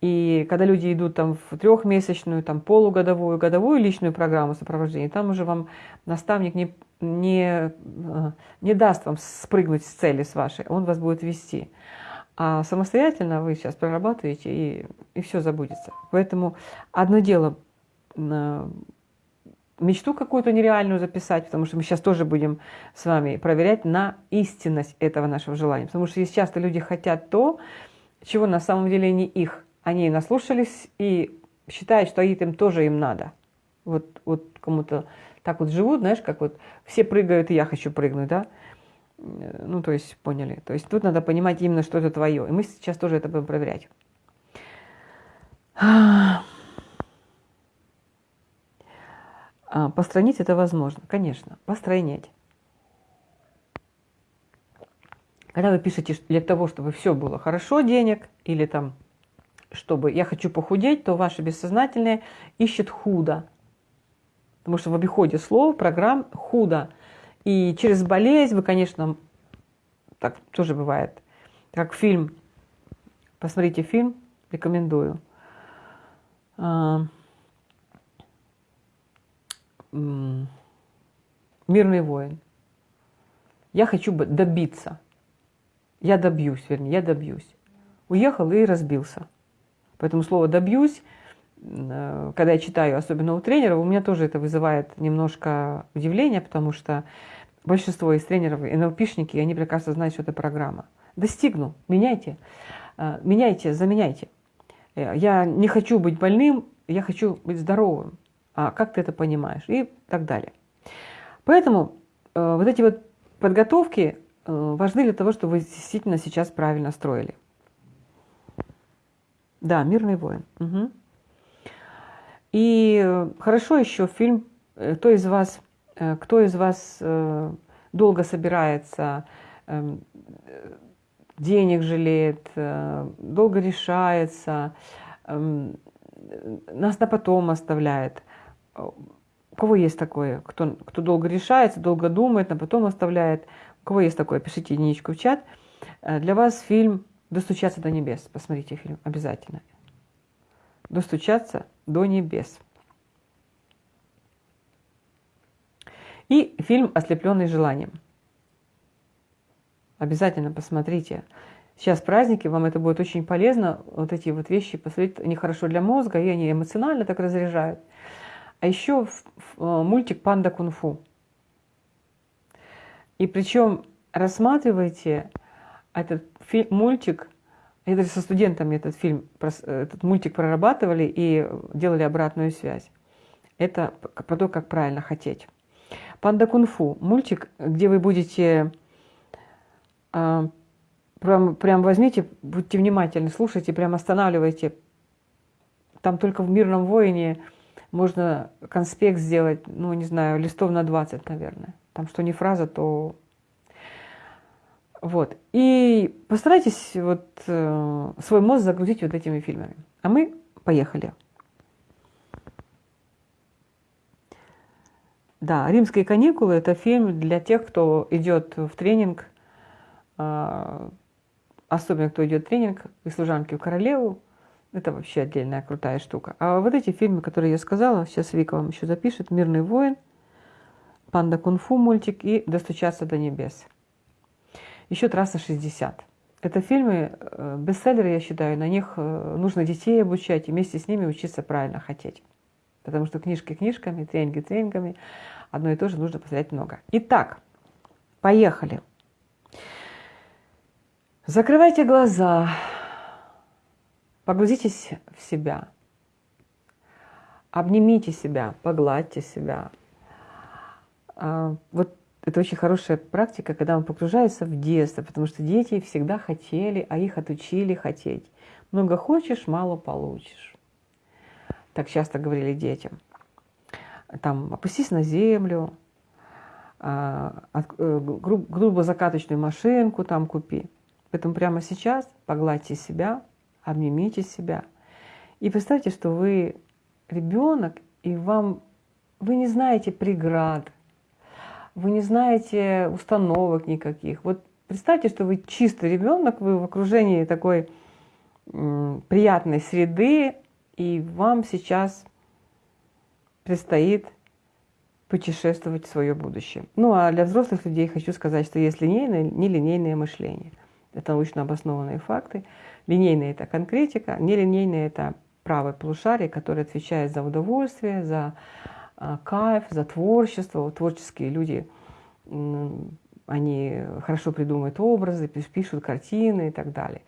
И когда люди идут там в трехмесячную, там полугодовую, годовую личную программу сопровождения, там уже вам наставник не, не, э, не даст вам спрыгнуть с цели с вашей, он вас будет вести. А самостоятельно вы сейчас прорабатываете, и, и все забудется. Поэтому одно дело э, мечту какую-то нереальную записать, потому что мы сейчас тоже будем с вами проверять на истинность этого нашего желания. Потому что часто люди хотят то, чего на самом деле не их. Они наслушались и считают, что им тоже им надо. Вот, вот кому-то так вот живут, знаешь, как вот все прыгают, и я хочу прыгнуть, да? Ну, то есть, поняли. То есть тут надо понимать именно, что это твое. И мы сейчас тоже это будем проверять. А, постранить это возможно, конечно, постройнять. Когда вы пишете для того, чтобы все было хорошо, денег, или там, чтобы я хочу похудеть, то ваше бессознательное ищет худо. Потому что в обиходе слов, программ худо. И через болезнь вы, конечно, так тоже бывает, как фильм, посмотрите фильм, рекомендую. А, мирный воин. Я хочу добиться. Я добьюсь, вернее, я добьюсь. Уехал и разбился. Поэтому слово «добьюсь», когда я читаю, особенно у тренеров, у меня тоже это вызывает немножко удивление, потому что большинство из тренеров, НЛПшники, они прекрасно знают, что это программа. Достигну, меняйте, э, меняйте, заменяйте. Э, я не хочу быть больным, я хочу быть здоровым а как ты это понимаешь и так далее. Поэтому э, вот эти вот подготовки э, важны для того, чтобы вы действительно сейчас правильно строили. Да, «Мирный воин». Угу. И э, хорошо еще фильм э, «Кто из вас, э, кто из вас долго собирается, э, денег жалеет, долго решается, э, нас на потом оставляет». У кого есть такое? Кто, кто долго решается, долго думает, а потом оставляет. У кого есть такое? Пишите единичку в чат. Для вас фильм «Достучаться до небес». Посмотрите фильм обязательно. «Достучаться до небес». И фильм «Ослепленный желанием». Обязательно посмотрите. Сейчас праздники, вам это будет очень полезно. Вот эти вот вещи посмотреть, они хорошо для мозга, и они эмоционально так разряжают. А еще э, мультик «Панда кунг-фу». И причем рассматривайте этот мультик, я даже со студентами этот фильм, этот мультик прорабатывали и делали обратную связь. Это про то, как правильно хотеть. «Панда кунг-фу» – мультик, где вы будете а, прям, прям возьмите, будьте внимательны, слушайте, прям останавливайте. Там только в «Мирном воине» можно конспект сделать, ну, не знаю, листов на 20, наверное. Там что не фраза, то... Вот. И постарайтесь вот э, свой мозг загрузить вот этими фильмами. А мы поехали. Да, «Римские каникулы» – это фильм для тех, кто идет в тренинг, э, особенно кто идет в тренинг из служанки в королеву, это вообще отдельная крутая штука. А вот эти фильмы, которые я сказала, сейчас Вика вам еще запишет, «Мирный воин», «Панда кунг-фу» мультик и «Достучаться до небес». Еще «Трасса 60». Это фильмы, э, бестселлеры, я считаю, на них э, нужно детей обучать и вместе с ними учиться правильно хотеть. Потому что книжки книжками, тренинги тренингами, одно и то же нужно посмотреть много. Итак, поехали. Закрывайте глаза. Погрузитесь в себя, обнимите себя, погладьте себя. А, вот это очень хорошая практика, когда он погружается в детство, потому что дети всегда хотели, а их отучили хотеть. Много хочешь, мало получишь. Так часто говорили детям. Там, опустись на землю, а, э, грубо закаточную машинку там купи. Поэтому прямо сейчас погладьте себя, обнимите себя. И представьте, что вы ребенок, и вам вы не знаете преград, вы не знаете установок никаких. Вот представьте, что вы чистый ребенок, вы в окружении такой приятной среды, и вам сейчас предстоит путешествовать в свое будущее. Ну а для взрослых людей хочу сказать, что есть линейное, нелинейное мышление. Это научно обоснованные факты. Линейная – это конкретика, нелинейная – это правое полушарие, которое отвечает за удовольствие, за кайф, за творчество. Творческие люди, они хорошо придумывают образы, пишут картины и так далее.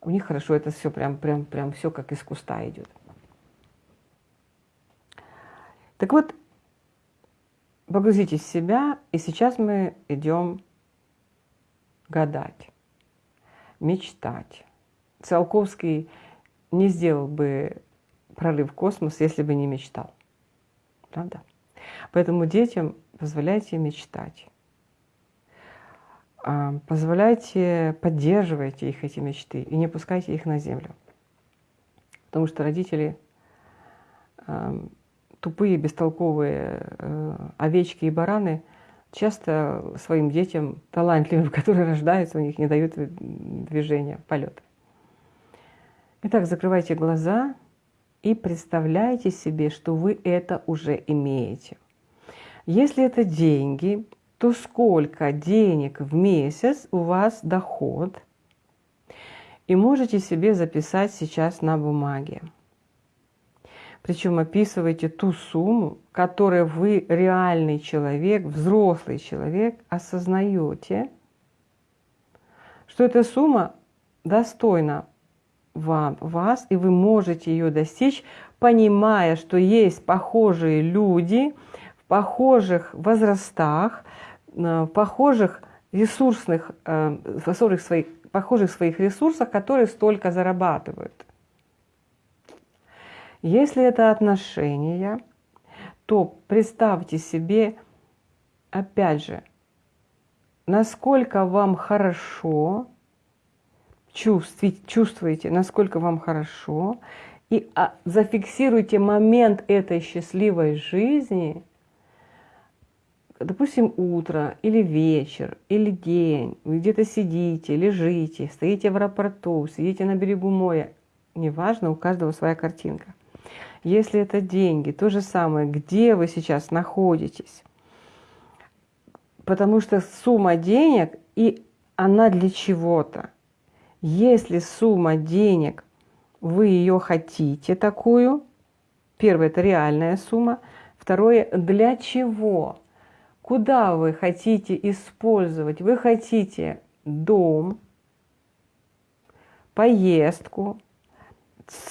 У них хорошо это все прям, прям, прям все как из куста идет. Так вот, погрузитесь в себя, и сейчас мы идем гадать, мечтать. Циолковский не сделал бы прорыв в космос, если бы не мечтал. Правда? Поэтому детям позволяйте мечтать. А, позволяйте, поддерживайте их эти мечты и не пускайте их на землю. Потому что родители тупые, бестолковые э, овечки и бараны часто своим детям, талантливым, <laughs> которые рождаются, у них не дают движения, полета. Итак, закрывайте глаза и представляйте себе, что вы это уже имеете. Если это деньги, то сколько денег в месяц у вас доход? И можете себе записать сейчас на бумаге. Причем описывайте ту сумму, которую вы, реальный человек, взрослый человек, осознаете, что эта сумма достойна вам, вас, и вы можете ее достичь, понимая, что есть похожие люди в похожих возрастах, э, в похожих ресурсных, э, в своих, похожих своих ресурсах, которые столько зарабатывают. Если это отношения, то представьте себе, опять же, насколько вам хорошо, чувствуете, насколько вам хорошо, и а, зафиксируйте момент этой счастливой жизни, допустим, утро или вечер, или день, вы где-то сидите, лежите, стоите в аэропорту, сидите на берегу моря, неважно, у каждого своя картинка – если это деньги, то же самое, где вы сейчас находитесь. Потому что сумма денег, и она для чего-то. Если сумма денег, вы ее хотите такую, первое – это реальная сумма, второе – для чего? Куда вы хотите использовать? Вы хотите дом, поездку,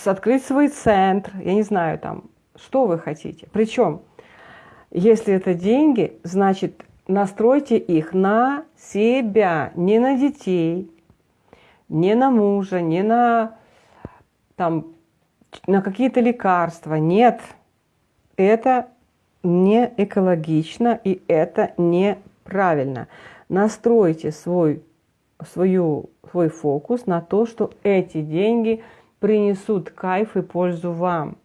открыть свой центр, я не знаю, там, что вы хотите. Причем, если это деньги, значит, настройте их на себя, не на детей, не на мужа, не на, там, на какие-то лекарства. Нет, это не экологично и это неправильно. Настройте свой, свою, свой фокус на то, что эти деньги – принесут кайф и пользу вам.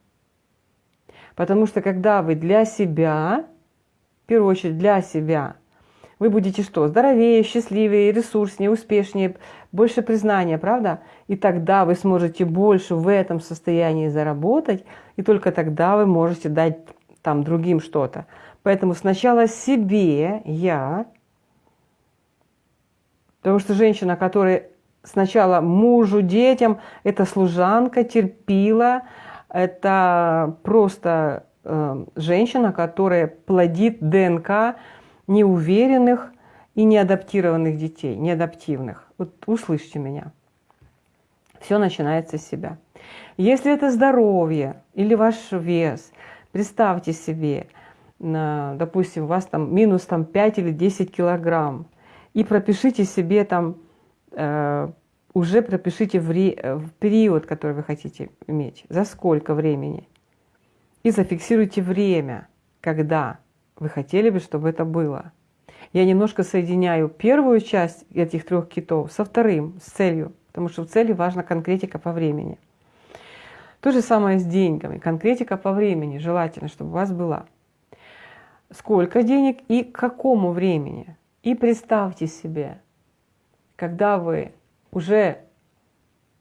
Потому что когда вы для себя, в первую очередь для себя, вы будете что? Здоровее, счастливее, ресурснее, успешнее, больше признания, правда? И тогда вы сможете больше в этом состоянии заработать, и только тогда вы можете дать там другим что-то. Поэтому сначала себе, я, потому что женщина, которая сначала мужу, детям, это служанка, терпила, это просто э, женщина, которая плодит ДНК неуверенных и неадаптированных детей, неадаптивных. Вот услышьте меня. Все начинается с себя. Если это здоровье или ваш вес, представьте себе, допустим, у вас там минус там, 5 или 10 килограмм, и пропишите себе там Э, уже пропишите э, в период, который вы хотите иметь, за сколько времени. И зафиксируйте время, когда вы хотели бы, чтобы это было. Я немножко соединяю первую часть этих трех китов со вторым, с целью, потому что в цели важна конкретика по времени. То же самое с деньгами. Конкретика по времени желательно, чтобы у вас была. Сколько денег и к какому времени. И представьте себе, когда вы уже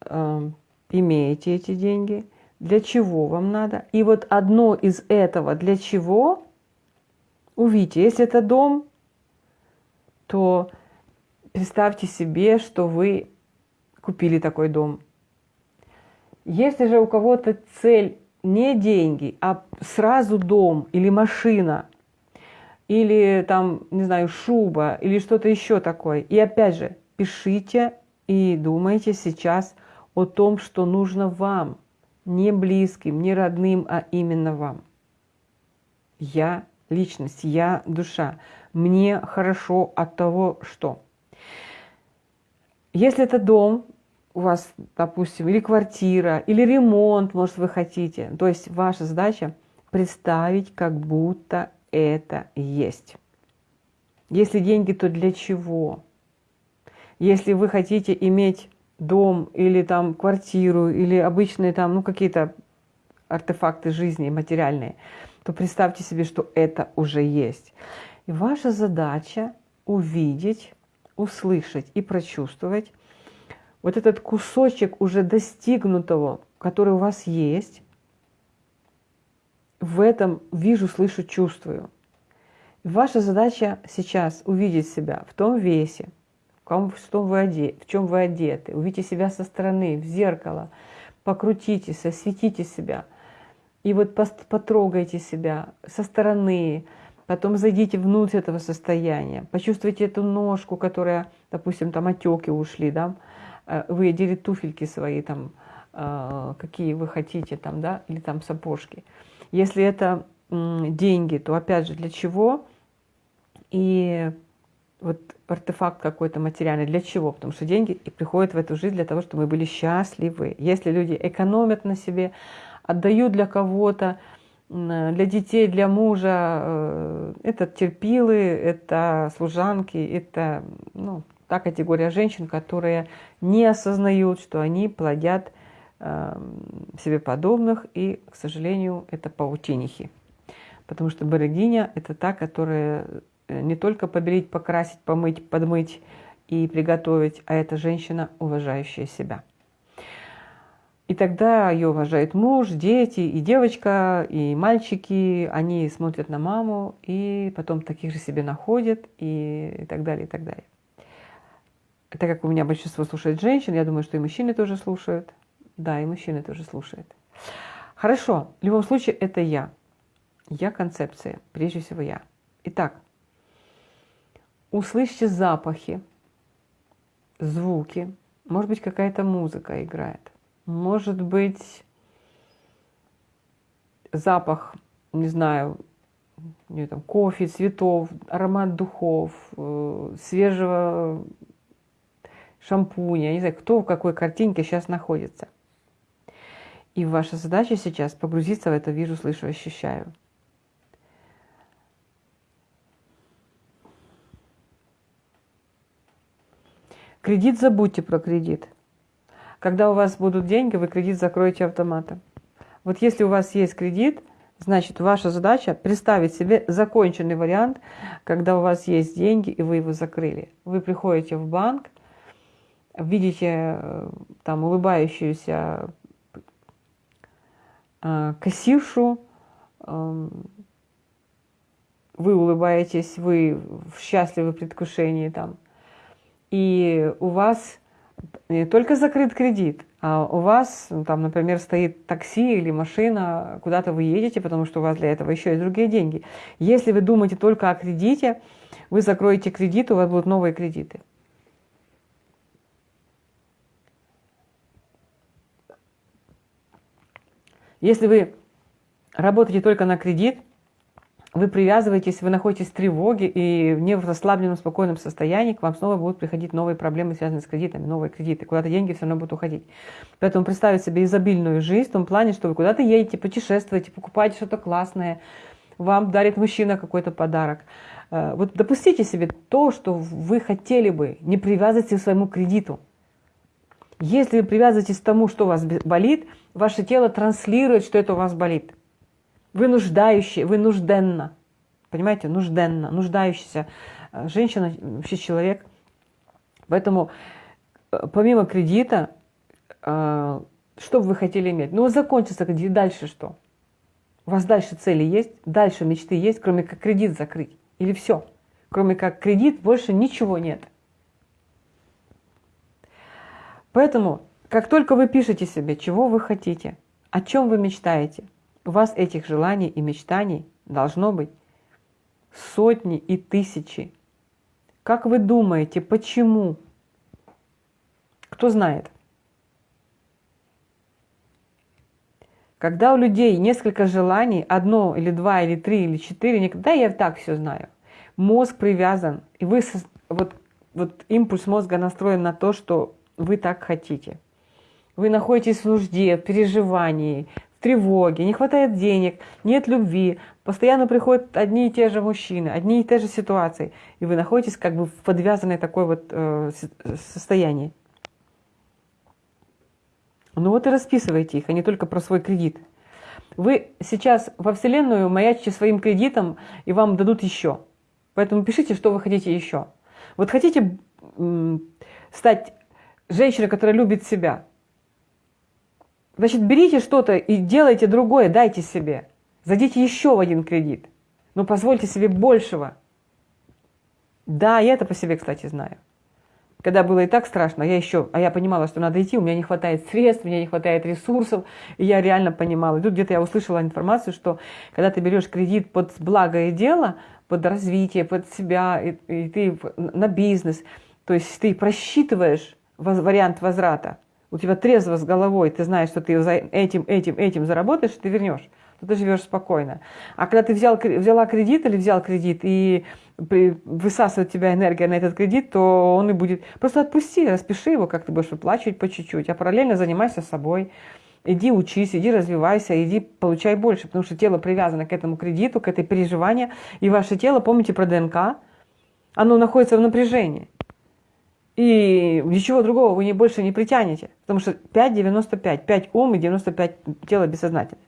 э, имеете эти деньги, для чего вам надо. И вот одно из этого для чего, увидите, если это дом, то представьте себе, что вы купили такой дом. Если же у кого-то цель не деньги, а сразу дом или машина, или там, не знаю, шуба, или что-то еще такое. И опять же, пишите и думайте сейчас о том, что нужно вам, не близким, не родным, а именно вам. Я личность, я душа. Мне хорошо от того, что. Если это дом, у вас, допустим, или квартира, или ремонт, может, вы хотите. То есть ваша задача представить, как будто это есть. Если деньги, то для чего? Если вы хотите иметь дом или там квартиру, или обычные там, ну, какие-то артефакты жизни материальные, то представьте себе, что это уже есть. И ваша задача увидеть, услышать и прочувствовать, вот этот кусочек уже достигнутого, который у вас есть, в этом вижу, слышу, чувствую. Ваша задача сейчас увидеть себя в том весе, в, ком, в, том вы одет, в чем вы одеты, увидите себя со стороны, в зеркало, покрутитесь, осветите себя. И вот потрогайте себя со стороны, потом зайдите внутрь этого состояния, почувствуйте эту ножку, которая, допустим, там отеки ушли, да, Э, вы одели туфельки свои, там, э, какие вы хотите, там, да, или там сапожки. Если это деньги, то опять же для чего? И вот артефакт какой-то материальный, для чего? Потому что деньги и приходят в эту жизнь для того, чтобы мы были счастливы. Если люди экономят на себе, отдают для кого-то, для детей, для мужа, э, это терпилы, это служанки, это ну, та категория женщин, которые не осознают, что они плодят э, себе подобных, и, к сожалению, это паутинихи. Потому что богиня – это та, которая э, не только побелить, покрасить, помыть, подмыть и приготовить, а это женщина, уважающая себя. И тогда ее уважает муж, дети, и девочка, и мальчики, они смотрят на маму, и потом таких же себе находят, и так далее, и так далее так как у меня большинство слушает женщин, я думаю, что и мужчины тоже слушают. Да, и мужчины тоже слушают. Хорошо, в любом случае это я. Я концепция, прежде всего я. Итак, услышьте запахи, звуки. Может быть, какая-то музыка играет. Может быть, запах, не знаю, не, там, кофе, цветов, аромат духов, э, свежего шампуня, не знаю, кто в какой картинке сейчас находится. И ваша задача сейчас погрузиться в это «вижу, слышу, ощущаю». Кредит забудьте про кредит. Когда у вас будут деньги, вы кредит закроете автоматом. Вот если у вас есть кредит, значит, ваша задача представить себе законченный вариант, когда у вас есть деньги, и вы его закрыли. Вы приходите в банк, видите э, там улыбающуюся э, кассиршу, эм, вы улыбаетесь, вы в предвкушении там, и у вас не только закрыт кредит, а у вас, ну, там, например, стоит такси или машина, куда-то вы едете, потому что у вас для этого еще и другие деньги. Если вы думаете только о кредите, вы закроете кредит, у вас будут новые кредиты. Если вы работаете только на кредит, вы привязываетесь, вы находитесь в тревоге и не в расслабленном, спокойном состоянии, к вам снова будут приходить новые проблемы, связанные с кредитами, новые кредиты. Куда-то деньги все равно будут уходить. Поэтому представить себе изобильную жизнь в том плане, что вы куда-то едете, путешествуете, покупаете что-то классное, вам дарит мужчина какой-то подарок. Э, вот допустите себе то, что вы хотели бы, не привязывайте к своему кредиту. Если вы привязываетесь к тому, что у вас болит, ваше тело транслирует, что это у вас болит. Вы нуждающие, вы нужденно. Понимаете, нужденно, нуждающаяся э, женщина, вообще человек. Поэтому э, помимо кредита, э, что бы вы хотели иметь? Ну, закончится кредит, дальше что? У вас дальше цели есть, дальше мечты есть, кроме как кредит закрыть? Или все? Кроме как кредит больше ничего нет. Поэтому, как только вы пишете себе, чего вы хотите, О чем вы мечтаете? У вас этих желаний и мечтаний должно быть сотни и тысячи. Как вы думаете, почему? Кто знает? Когда у людей несколько желаний, одно или два или три или четыре, никогда я так все знаю. Мозг привязан, и вы вот, вот импульс мозга настроен на то, что вы так хотите. Вы находитесь в нужде, в переживании, в тревоге, не хватает денег, нет любви, постоянно приходят одни и те же мужчины, одни и те же ситуации, и вы находитесь как бы в подвязанной такой вот э, состоянии. Ну вот и расписывайте их, а не только про свой кредит. Вы сейчас во Вселенную маячите своим кредитом, и вам дадут еще. Поэтому пишите, что вы хотите еще. Вот хотите стать женщиной, которая любит себя. Значит, берите что-то и делайте другое, дайте себе. Зайдите еще в один кредит. Но позвольте себе большего. Да, я это по себе, кстати, знаю когда было и так страшно, я еще, а я понимала, что надо идти, у меня не хватает средств, у меня не хватает ресурсов, и я реально понимала. И тут где-то я услышала информацию, что когда ты берешь кредит под благое дело, под развитие, под себя, и, и ты на бизнес, то есть ты просчитываешь вариант возврата, у тебя трезво с головой, ты знаешь, что ты этим, этим, этим заработаешь, ты вернешь то ты живешь спокойно. А когда ты взял, взяла кредит или взял кредит, и высасывает тебя энергия на этот кредит, то он и будет... Просто отпусти, распиши его, как ты будешь выплачивать по чуть-чуть, а параллельно занимайся собой. Иди учись, иди развивайся, иди получай больше, потому что тело привязано к этому кредиту, к этой переживанию, и ваше тело, помните про ДНК, оно находится в напряжении. И ничего другого вы не больше не притянете, потому что 5,95, 5 ум и 95 тело бессознательное.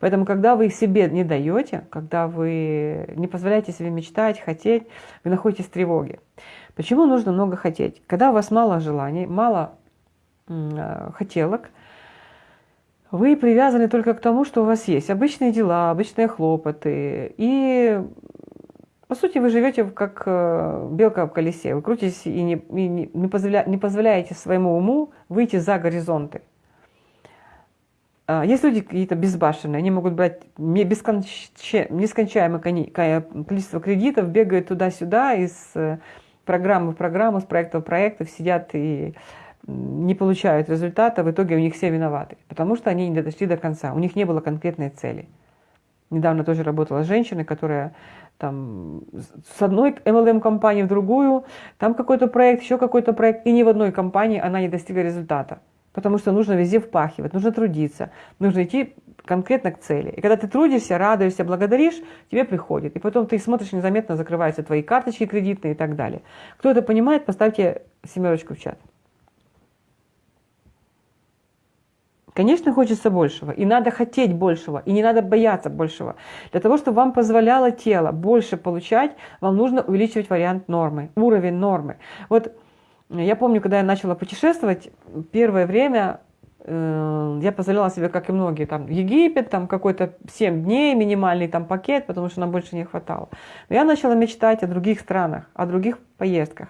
Поэтому, когда вы себе не даете, когда вы не позволяете себе мечтать, хотеть, вы находитесь в тревоге. Почему нужно много хотеть? Когда у вас мало желаний, мало э, хотелок, вы привязаны только к тому, что у вас есть. Обычные дела, обычные хлопоты. И, по сути, вы живете как э, белка в колесе. Вы крутитесь и не, и не, позволя, не позволяете своему уму выйти за горизонты. А, есть люди какие-то безбашенные, они могут брать нескончаемое количество кредитов, бегают туда-сюда из э, программы в программу, с проекта в проект, сидят и не получают результата, в итоге у них все виноваты, потому что они не дошли до конца, у них не было конкретной цели. Недавно тоже работала женщина, которая там с одной MLM-компании в другую, там какой-то проект, еще какой-то проект, и ни в одной компании она не достигла результата. Потому что нужно везде впахивать, нужно трудиться, нужно идти конкретно к цели. И когда ты трудишься, радуешься, благодаришь, тебе приходит. И потом ты смотришь, незаметно закрываются твои карточки кредитные и так далее. Кто это понимает, поставьте семерочку в чат. Конечно, хочется большего, и надо хотеть большего, и не надо бояться большего. Для того, чтобы вам позволяло тело больше получать, вам нужно увеличивать вариант нормы, уровень нормы. Вот я помню, когда я начала путешествовать, первое время э, я позволяла себе, как и многие, там, Египет, там какой-то 7 дней, минимальный там пакет, потому что нам больше не хватало. Но я начала мечтать о других странах, о других поездках.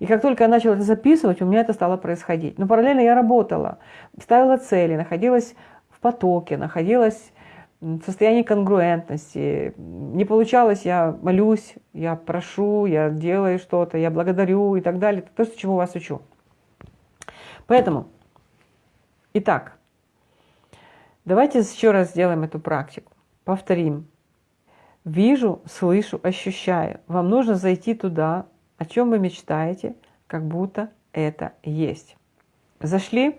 И как только я начала это записывать, у меня это стало происходить. Но параллельно я работала, ставила цели, находилась в потоке, находилась в состоянии конгруентности. Не получалось, я молюсь, я прошу, я делаю что-то, я благодарю и так далее. То, чему вас учу. Поэтому, итак, давайте еще раз сделаем эту практику. Повторим. Вижу, слышу, ощущаю. Вам нужно зайти туда, о чем вы мечтаете, как будто это есть. Зашли?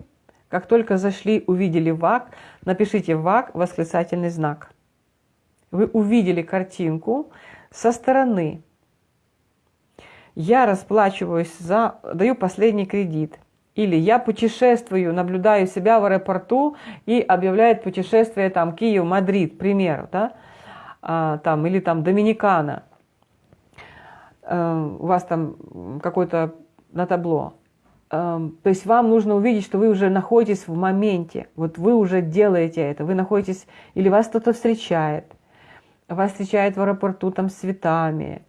Как только зашли, увидели ВАК, напишите ВАК восклицательный знак. Вы увидели картинку со стороны. Я расплачиваюсь за, даю последний кредит. Или я путешествую, наблюдаю себя в аэропорту и объявляет путешествие там Киев, Мадрид, к примеру, да? а, там, или там Доминикана. А, у вас там какой-то на табло. Эм, то есть вам нужно увидеть, что вы уже находитесь в моменте, вот вы уже делаете это, вы находитесь, или вас кто-то встречает, вас встречает в аэропорту там с цветами,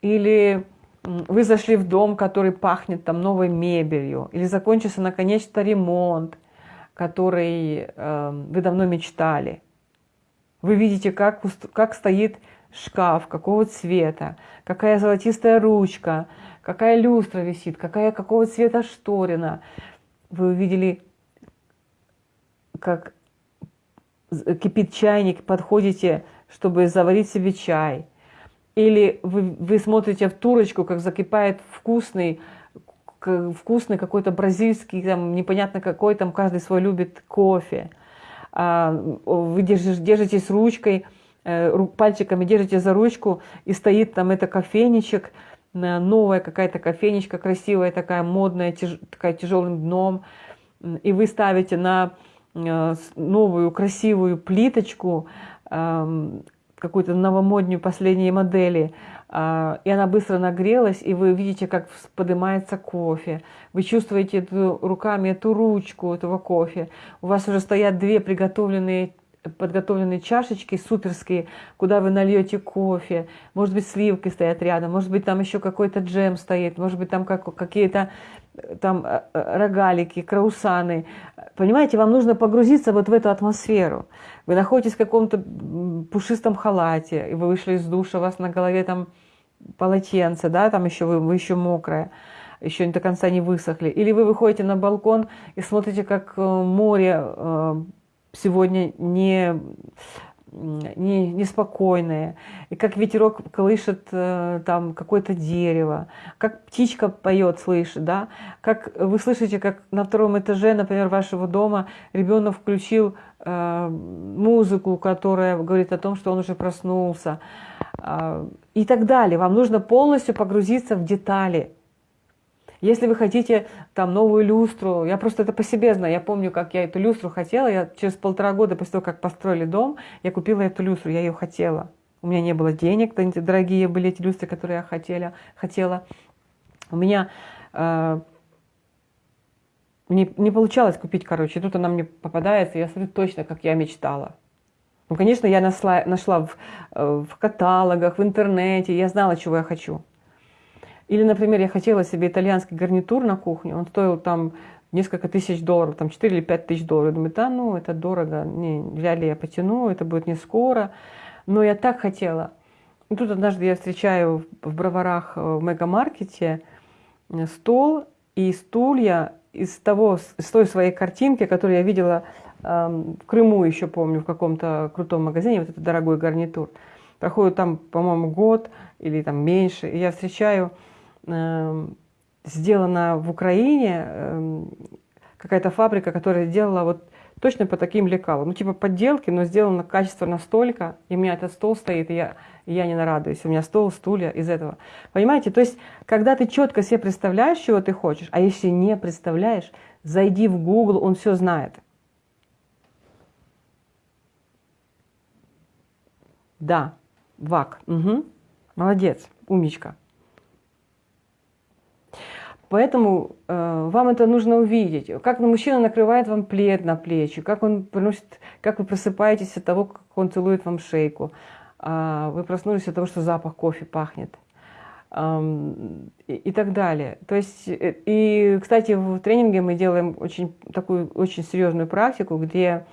или вы зашли в дом, который пахнет там новой мебелью, или закончился наконец-то ремонт, который э, вы давно мечтали. Вы видите, как, как стоит шкаф, какого цвета, какая золотистая ручка, какая люстра висит, какая, какого цвета шторина. Вы увидели, как кипит чайник, подходите, чтобы заварить себе чай. Или вы, вы смотрите в турочку, как закипает вкусный, вкусный какой-то бразильский, там, непонятно какой, там каждый свой любит кофе. А, вы держитесь, ручкой, пальчиками держите за ручку, и стоит там это кофейничек, новая какая-то кофейничка, красивая такая, модная, тяж, такая тяжелым дном, и вы ставите на э, новую красивую плиточку, какую-то новомоднюю последней модели, и она быстро нагрелась, и вы видите, как поднимается кофе. Вы чувствуете эту, руками эту ручку этого кофе. У вас уже стоят две приготовленные подготовленные чашечки суперские, куда вы нальете кофе, может быть, сливки стоят рядом, может быть, там еще какой-то джем стоит, может быть, там как, какие-то э, там э, э, рогалики, краусаны. Понимаете, вам нужно погрузиться вот в эту атмосферу. Вы находитесь в каком-то пушистом халате, и вы вышли из душа, у вас на голове там полотенце, да, там еще вы, вы еще мокрая, еще до конца не высохли. Или вы выходите на балкон и смотрите, как море сегодня не, не, неспокойные, и как ветерок колышет э, там какое-то дерево, как птичка поет, слышит, да, как вы слышите, как на втором этаже, например, вашего дома ребенок включил э, музыку, которая говорит о том, что он уже проснулся, э, и так далее. Вам нужно полностью погрузиться в детали, если вы хотите там новую люстру, я просто это по себе знаю, я помню, как я эту люстру хотела, я через полтора года после того, как построили дом, я купила эту люстру, я ее хотела. У меня не было денег, дорогие были эти люстры, которые я хотела. хотела. У меня э, не, не получалось купить, короче, тут она мне попадается, я смотрю точно, как я мечтала. Ну, конечно, я нашла, нашла в, э, в каталогах, в интернете, я знала, чего я хочу. Или, например, я хотела себе итальянский гарнитур на кухню, он стоил там несколько тысяч долларов, там 4 или 5 тысяч долларов. Я думаю, да, ну, это дорого, не, вряд ли я потяну, это будет не скоро. Но я так хотела. И тут однажды я встречаю в Броварах э, в мегамаркете э, стол и стулья из того, из той своей картинки, которую я видела эм, в Крыму еще помню, в каком-то крутом магазине, вот этот дорогой гарнитур. Проходит там, по-моему, год или там меньше, и я встречаю сделана в Украине, эм, какая-то фабрика, которая делала вот точно по таким лекалам. Ну, типа подделки, но сделано качество настолько, и у меня этот стол стоит, и я, и я не нарадуюсь. У меня стол, стулья из этого. Понимаете? То есть, когда ты четко себе представляешь, чего ты хочешь, а если не представляешь, зайди в Google, он все знает. Да, ВАК. Угу. Молодец, умничка. Поэтому э, вам это нужно увидеть. Как мужчина накрывает вам плед на плечи, как он приносит, как вы просыпаетесь от того, как он целует вам шейку. Э, вы проснулись от того, что запах кофе пахнет. И, и так далее. То есть, э, и, кстати, в тренинге мы делаем очень такую очень серьезную практику, где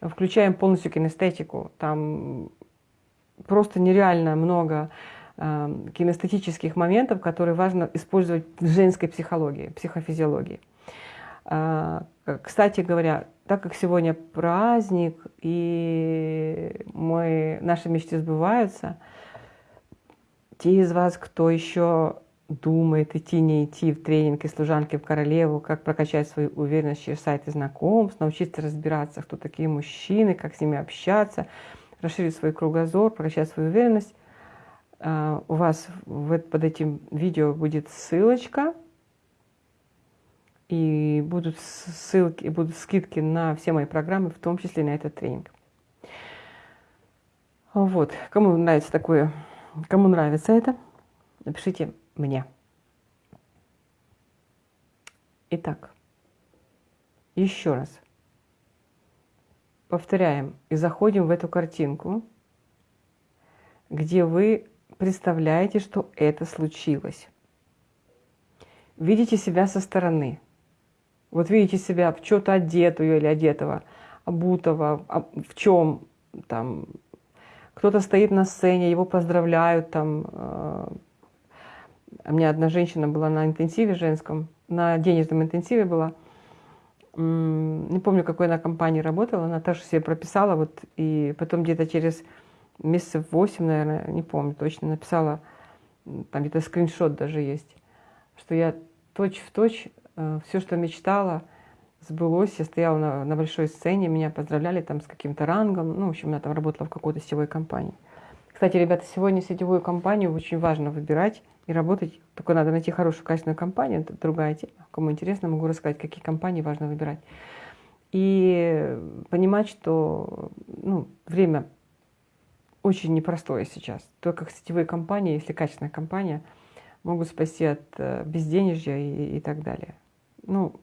включаем полностью кинестетику. Там просто нереально много кинестетических моментов, которые важно использовать в женской психологии, психофизиологии. А, кстати говоря, так как сегодня праздник, и мы, наши мечты сбываются, те из вас, кто еще думает идти, не идти в тренинг и служанки в королеву, как прокачать свою уверенность через сайты знакомств, научиться разбираться, кто такие мужчины, как с ними общаться, расширить свой кругозор, прокачать свою уверенность, у вас под этим видео будет ссылочка, и будут ссылки, будут скидки на все мои программы, в том числе на этот тренинг. Вот, кому нравится такое, кому нравится это, напишите мне. Итак, еще раз повторяем и заходим в эту картинку, где вы представляете, что это случилось. Видите себя со стороны. Вот видите себя в что-то одетую или одетого, обутого, а в чем там. Кто-то стоит на сцене, его поздравляют там. Э, у меня одна женщина была на интенсиве женском, на денежном интенсиве была. Не помню, какой она компании работала, она тоже себе прописала, вот, и потом где-то через месяцев 8, наверное, не помню точно, написала, там где-то скриншот даже есть, что я точь в точь э, все, что мечтала, сбылось. Я стояла на, на большой сцене, меня поздравляли там с каким-то рангом. Ну, в общем, я там работала в какой-то сетевой компании. Кстати, ребята, сегодня сетевую компанию очень важно выбирать и работать. Только надо найти хорошую, качественную компанию. Это другая тема. Кому интересно, могу рассказать, какие компании важно выбирать. И понимать, что ну, время очень непростое сейчас. Только сетевые компании, если качественная компания, могут спасти от э, безденежья и, и так далее. Ну,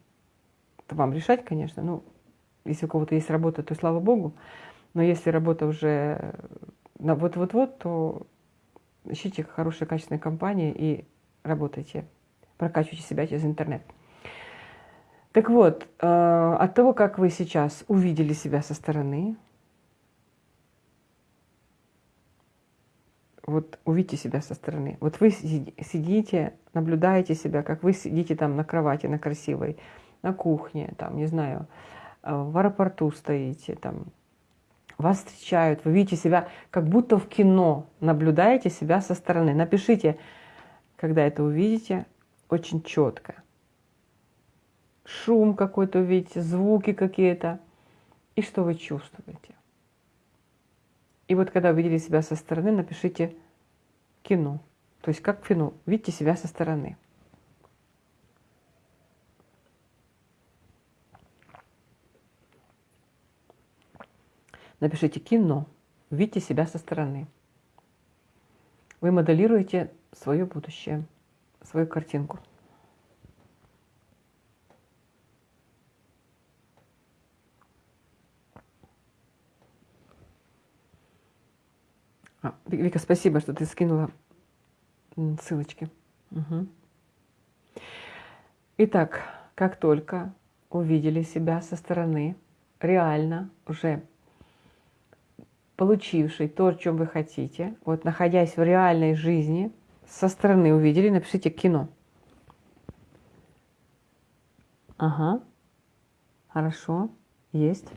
это вам решать, конечно. Ну, если у кого-то есть работа, то слава богу. Но если работа уже на вот-вот-вот, то ищите хорошие, качественные компании и работайте. Прокачивайте себя через интернет. Так вот, э, от того, как вы сейчас увидели себя со стороны, вот увидите себя со стороны. Вот вы сидите, наблюдаете себя, как вы сидите там на кровати, на красивой, на кухне, там, не знаю, э, в аэропорту стоите, там, вас встречают, вы видите себя как будто в кино, наблюдаете себя со стороны. Напишите, когда это увидите, очень четко. Шум какой-то увидите, звуки какие-то, и что вы чувствуете. И вот когда увидели себя со стороны, напишите кино. То есть как кино, видите себя со стороны. Напишите кино. Видите себя со стороны. Вы моделируете свое будущее, свою картинку. А, Вика, спасибо, что ты скинула ссылочки. Угу. Итак, как только увидели себя со стороны, реально уже получивший то, чем вы хотите, вот находясь в реальной жизни, со стороны увидели, напишите кино. Ага, хорошо, есть,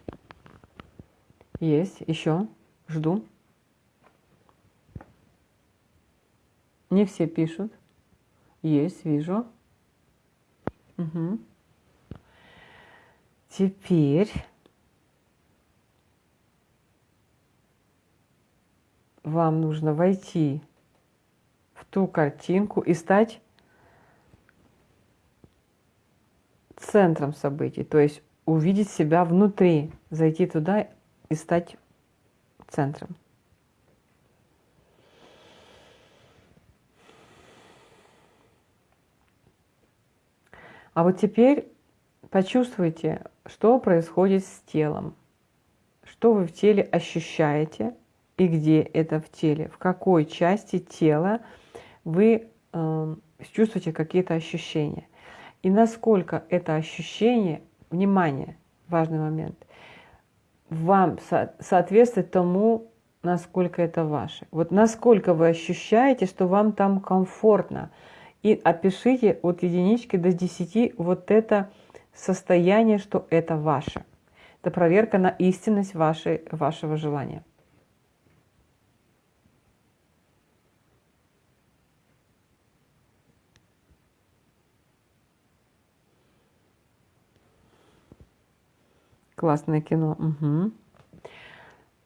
есть, еще, жду. Не все пишут. Есть, вижу. Угу. Теперь вам нужно войти в ту картинку и стать центром событий, то есть увидеть себя внутри, зайти туда и стать центром. А вот теперь почувствуйте, что происходит с телом, что вы в теле ощущаете – и где это в теле, в какой части тела вы э, чувствуете какие-то ощущения. И насколько это ощущение, внимание, важный момент, вам со соответствует тому, насколько это ваше. Вот насколько вы ощущаете, что вам там комфортно. И опишите от единички до десяти вот это состояние, что это ваше. Это проверка на истинность вашей, вашего желания. Классное кино. Угу.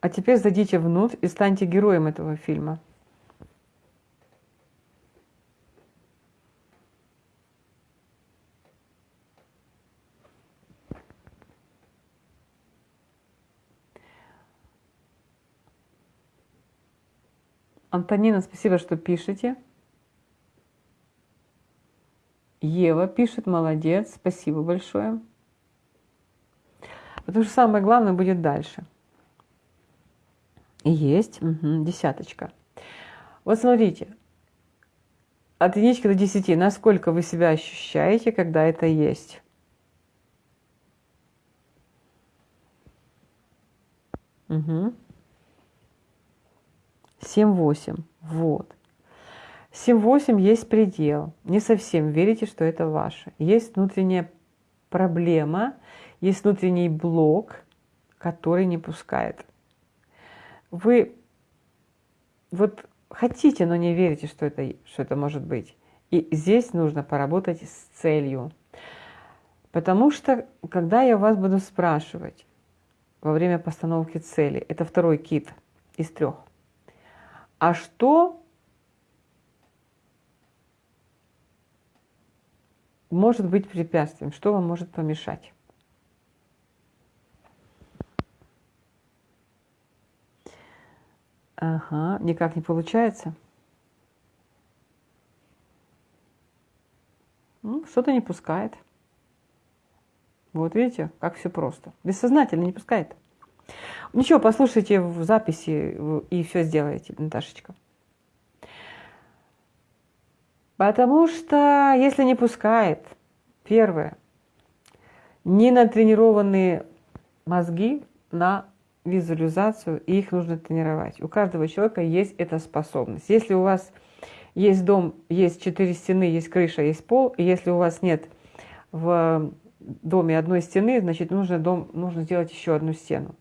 А теперь зайдите внутрь и станьте героем этого фильма. Антонина, спасибо, что пишете. Ева пишет, молодец, спасибо большое. Потому что самое главное будет дальше. Есть, угу, десяточка. Вот смотрите, от единички до десяти, насколько вы себя ощущаете, когда это есть? Угу. 7-8. Вот. 7-8 есть предел. Не совсем верите, что это ваше. Есть внутренняя проблема, есть внутренний блок, который не пускает. Вы вот хотите, но не верите, что это, что это может быть. И здесь нужно поработать с целью. Потому что, когда я вас буду спрашивать во время постановки цели, это второй кит из трех, а что может быть препятствием, что вам может помешать? Ага, никак не получается. Ну, что-то не пускает. Вот видите, как все просто. Бессознательно не пускает. Ничего, послушайте в записи и все сделаете, Наташечка. Потому что если не пускает, первое, не натренированные мозги на визуализацию, и их нужно тренировать. У каждого человека есть эта способность. Если у вас есть дом, есть четыре стены, есть крыша, есть пол, и если у вас нет в доме одной стены, значит, нужно, дом, нужно сделать еще одну стену.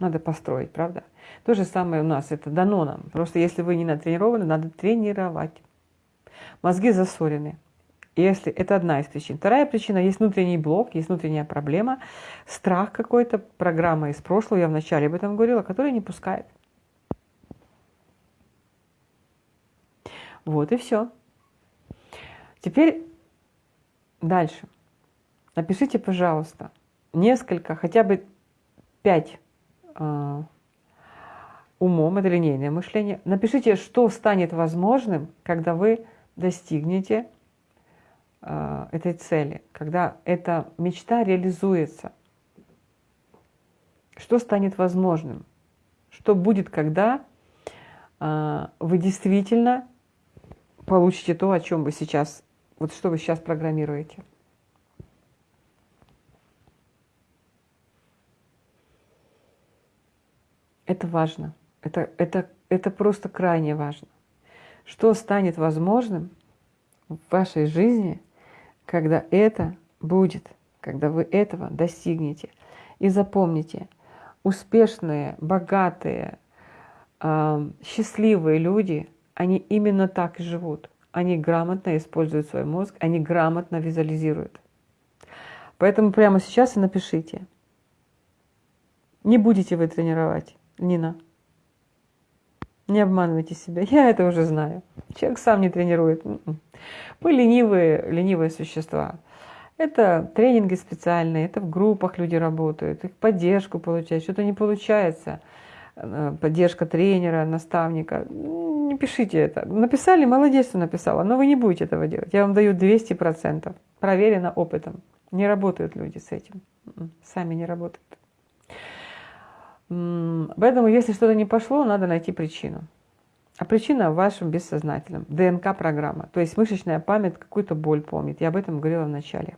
Надо построить, правда? То же самое у нас, это дано нам. Просто если вы не натренированы, надо тренировать. Мозги засорены. Если это одна из причин. Вторая причина, есть внутренний блок, есть внутренняя проблема, страх какой-то, программа из прошлого, я вначале об этом говорила, которая не пускает. Вот и все. Теперь дальше. Напишите, пожалуйста, несколько, хотя бы пять умом, это линейное мышление. Напишите, что станет возможным, когда вы достигнете э, этой цели, когда эта мечта реализуется. Что станет возможным? Что будет, когда э, вы действительно получите то, о чем вы сейчас, вот что вы сейчас программируете. Это важно. Это, это, это просто крайне важно. Что станет возможным в вашей жизни, когда это будет, когда вы этого достигнете. И запомните, успешные, богатые, счастливые люди – они именно так и живут. Они грамотно используют свой мозг, они грамотно визуализируют. Поэтому прямо сейчас и напишите. Не будете вы тренировать, Нина. Не обманывайте себя, я это уже знаю. Человек сам не тренирует. М-м. Мы ленивые, ленивые существа. Это тренинги специальные, это в группах люди работают, их поддержку получают, что-то не получается – Э, поддержка тренера, наставника. Не пишите это. Написали, молодец, что написала, но вы не будете этого делать. Я вам даю 200%. Проверено опытом. Не работают люди с этим. М-м, сами не работают. Поэтому, если что-то не пошло, надо найти причину. А причина в вашем бессознательном. ДНК-программа. То есть мышечная память какую-то боль помнит. Я об этом говорила в начале.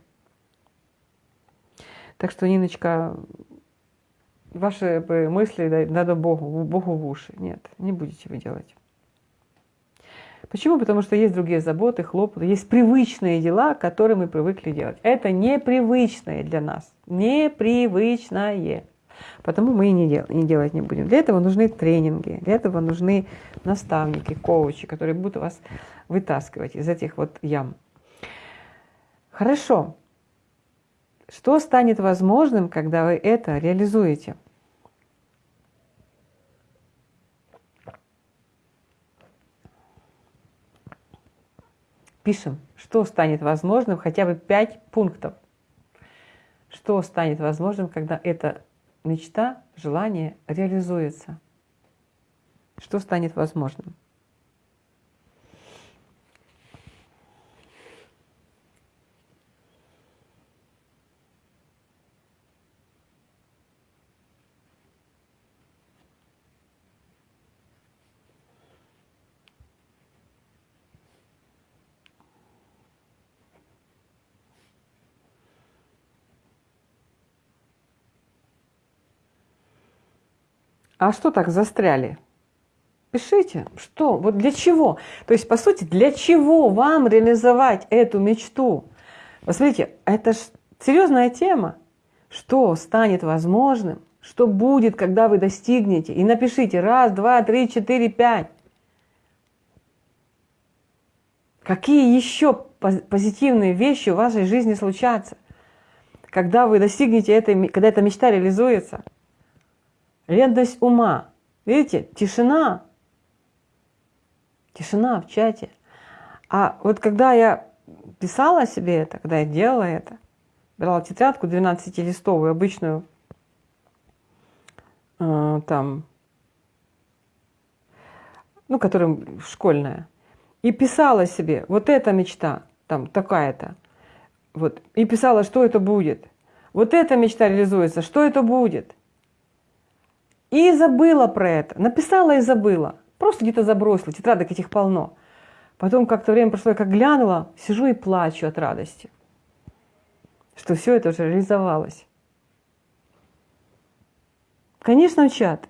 Так что, Ниночка, ваши мысли надо Богу, Богу в уши. Нет, не будете вы делать. Почему? Потому что есть другие заботы, хлопоты, есть привычные дела, которые мы привыкли делать. Это непривычное для нас. Непривычное. Потому мы и не, дел, не делать не будем. Для этого нужны тренинги, для этого нужны наставники, коучи, которые будут вас вытаскивать из этих вот ям. Хорошо. Что станет возможным, когда вы это реализуете? Пишем, что станет возможным, хотя бы пять пунктов. Что станет возможным, когда эта мечта, желание реализуется? Что станет возможным? А что так застряли? Пишите, что, вот для чего? То есть, по сути, для чего вам реализовать эту мечту? Посмотрите, это ж серьезная тема. Что станет возможным, что будет, когда вы достигнете? И напишите раз, два, три, четыре, пять. Какие еще позитивные вещи в вашей жизни случатся, когда вы достигнете этой, когда эта мечта реализуется? Ревность ума. Видите, тишина. Тишина в чате. А вот когда я писала себе это, когда я делала это, брала тетрадку 12-листовую, обычную, э, там, ну, которая школьная, и писала себе, вот эта мечта, там, такая-то, вот, и писала, что это будет. Вот эта мечта реализуется, что это будет. И забыла про это, написала и забыла, просто где-то забросила, тетрадок этих полно. Потом как-то время прошло, я как глянула, сижу и плачу от радости, что все это уже реализовалось. Конечно, чат.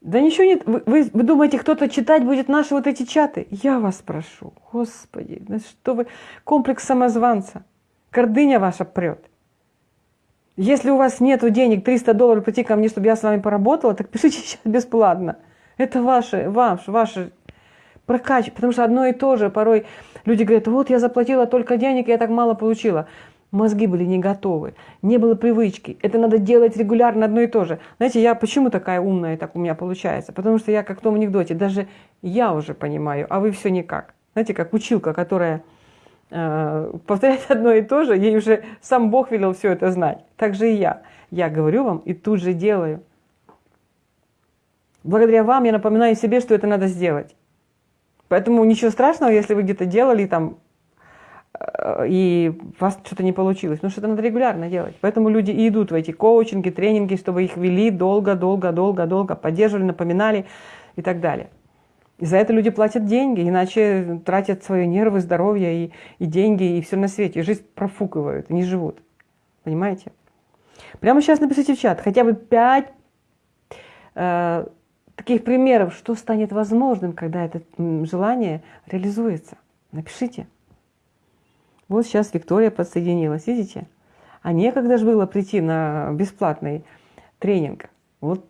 Да ничего нет. Вы, вы, вы думаете, кто-то читать будет наши вот эти чаты? Я вас прошу, Господи, да что вы, комплекс самозванца, гордыня ваша прет. Если у вас нет денег 300 долларов прийти ко мне, чтобы я с вами поработала, так пишите <laughs> сейчас бесплатно. Это ваше, ваш, ваше прокач, потому что одно и то же. Порой люди говорят, вот я заплатила только денег, я так мало получила мозги были не готовы, не было привычки. Это надо делать регулярно одно и то же. Знаете, я почему такая умная, так у меня получается? Потому что я как в том анекдоте, даже я уже понимаю, а вы все никак. Знаете, как училка, которая э, повторяет <laughs> одно и то же, ей уже сам Бог велел все это знать. Так же и я. Я говорю вам и тут же делаю. Благодаря вам я напоминаю себе, что это надо сделать. Поэтому ничего страшного, если вы где-то делали там и у вас что-то не получилось. Ну, что-то надо регулярно делать. Поэтому люди и идут в эти коучинги, тренинги, чтобы их вели долго, долго, долго, долго, поддерживали, напоминали и так далее. И за это люди платят деньги, иначе тратят свои нервы, здоровье и, и деньги, и все на свете. И жизнь профукивают, не живут. Понимаете? Прямо сейчас напишите в чат хотя бы пять э, таких примеров, что станет возможным, когда это желание реализуется. Напишите. Вот сейчас Виктория подсоединилась, видите? А некогда же было прийти на бесплатный тренинг. Вот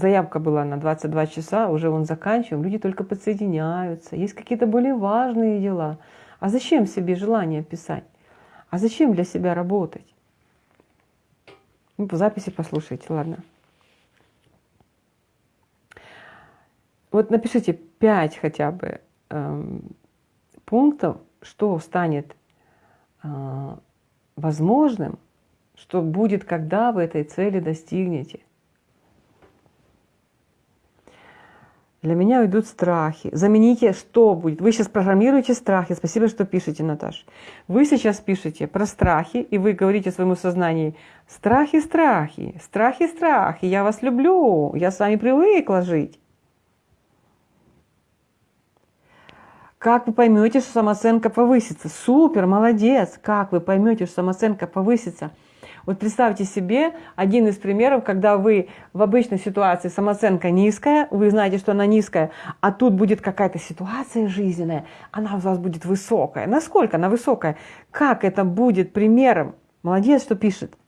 заявка была на 22 часа, уже он заканчиваем, люди только подсоединяются. Есть какие-то более важные дела. А зачем себе желание писать? А зачем для себя работать? Ну, по записи послушайте, ладно. Вот напишите 5 хотя бы эм, пунктов, что станет а, возможным, что будет, когда вы этой цели достигнете. Для меня уйдут страхи. Замените, что будет. Вы сейчас программируете страхи. Спасибо, что пишете, Наташ. Вы сейчас пишете про страхи, и вы говорите своему сознанию, страхи, страхи, страхи, страхи, я вас люблю, я с вами привыкла жить. Как вы поймете, что самооценка повысится? Супер, молодец! Как вы поймете, что самооценка повысится? Вот представьте себе один из примеров, когда вы в обычной ситуации самооценка низкая, вы знаете, что она низкая, а тут будет какая-то ситуация жизненная, она у вас будет высокая. Насколько она высокая? Как это будет примером? Молодец, что пишет.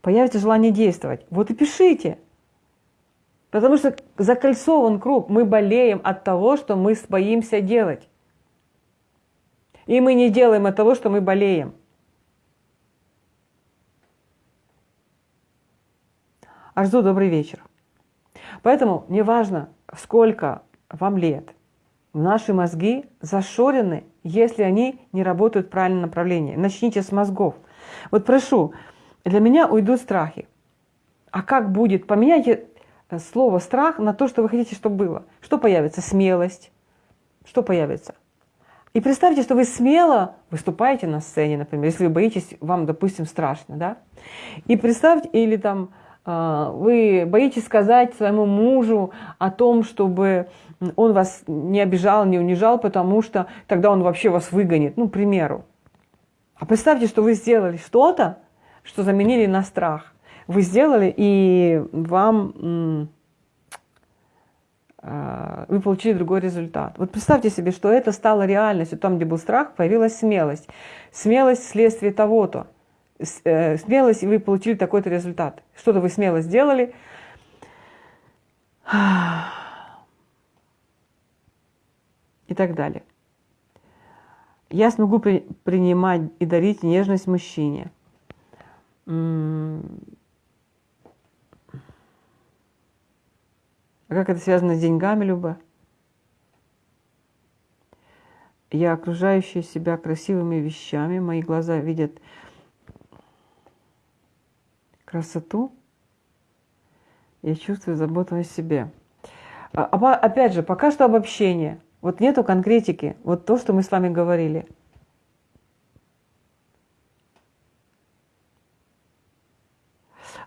Появится желание действовать. Вот и пишите. Потому что закольцован круг. Мы болеем от того, что мы боимся делать. И мы не делаем от того, что мы болеем. Арзу, добрый вечер. Поэтому неважно, сколько вам лет, наши мозги зашорены, если они не работают в правильном направлении. Начните с мозгов. Вот прошу, для меня уйдут страхи. А как будет? Поменяйте слово страх на то, что вы хотите, чтобы было. Что появится? Смелость. Что появится? И представьте, что вы смело выступаете на сцене, например, если вы боитесь, вам, допустим, страшно, да? И представьте, или там вы боитесь сказать своему мужу о том, чтобы он вас не обижал, не унижал, потому что тогда он вообще вас выгонит, ну, к примеру. А представьте, что вы сделали что-то, что заменили на страх. вы сделали, и вам а, вы получили другой результат. Вот представьте себе, что это стало реальностью. Там, где был страх, появилась смелость. Смелость вследствие того-то. Э, смелость, и вы получили такой-то результат. Что-то вы смело сделали. И так далее. Я смогу при, принимать и дарить нежность мужчине. А как это связано с деньгами, Люба? Я окружающая себя красивыми вещами, мои глаза видят красоту, я чувствую заботу о себе. А, опять же, пока что обобщение. Вот нету конкретики. Вот то, что мы с вами говорили.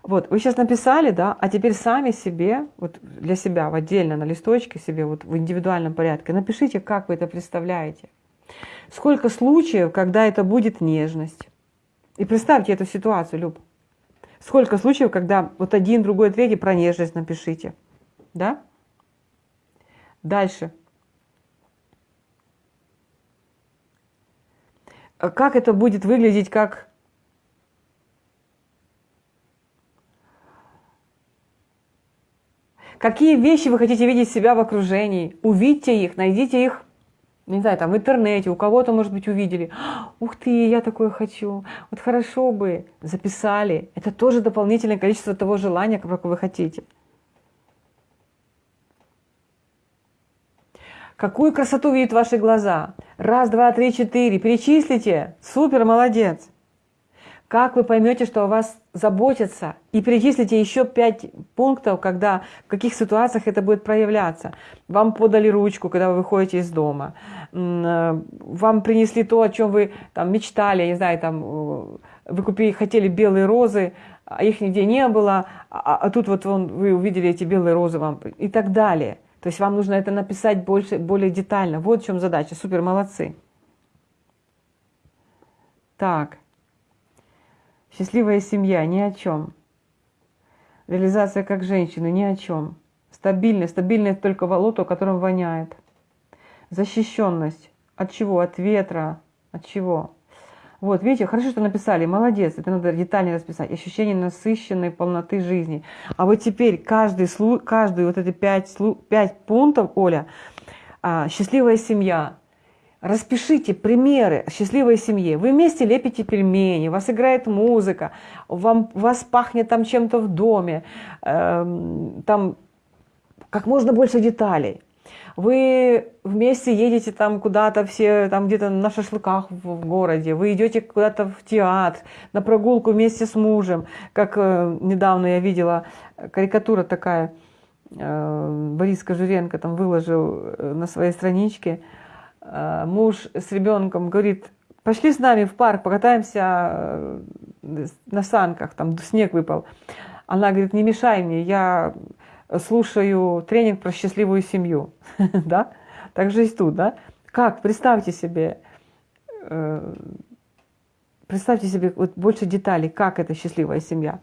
Вот, вы сейчас написали, да, а теперь сами себе, вот для себя, в отдельно на листочке себе, вот в индивидуальном порядке, напишите, как вы это представляете. Сколько случаев, когда это будет нежность. И представьте эту ситуацию, Люб. Сколько случаев, когда вот один, другой, третий про нежность напишите. Да? Дальше. А как это будет выглядеть как Какие вещи вы хотите видеть себя в окружении? Увидьте их, найдите их, не знаю, там в интернете, у кого-то, может быть, увидели. Ух ты, я такое хочу. Вот хорошо бы. Записали. Это тоже дополнительное количество того желания, как вы хотите. Какую красоту видят ваши глаза? Раз, два, три, четыре. Перечислите. Супер, молодец. Как вы поймете, что о вас заботятся? И перечислите еще пять пунктов, когда, в каких ситуациях это будет проявляться. Вам подали ручку, когда вы выходите из дома. Э, вам принесли то, о чем вы там, мечтали, не знаю, там, э, вы купили, хотели белые розы, а их нигде не было, а, а тут вот вон, вы увидели эти белые розы вам и так далее. То есть вам нужно это написать больше, более детально. Вот в чем задача. Супер, молодцы. Так. Счастливая семья ни о чем. Реализация как женщины ни о чем. Стабильность. Стабильность только волото, которым воняет. Защищенность. От чего? От ветра. От чего? Вот, видите, хорошо, что написали, молодец, это надо детально расписать. Ощущение насыщенной полноты жизни. А вот теперь каждый, каждый вот эти пять, пять пунктов, Оля, а, счастливая семья, Распишите примеры счастливой семьи. Вы вместе лепите пельмени, вас играет музыка, вам, вас пахнет там чем-то в доме, э, там как можно больше деталей. Вы вместе едете там куда-то все, там где-то на шашлыках в городе, вы идете куда-то в театр, на прогулку вместе с мужем, как э, недавно я видела карикатура такая, э, Борис Кожуренко там выложил э, на своей страничке, Э, муж с ребенком говорит, пошли с нами в парк, покатаемся э, на санках, там снег выпал. Она говорит, не мешай мне, я слушаю тренинг про счастливую семью. <laughs> да? Так же и тут, да? Как? Представьте себе, э, представьте себе вот больше деталей, как это счастливая семья.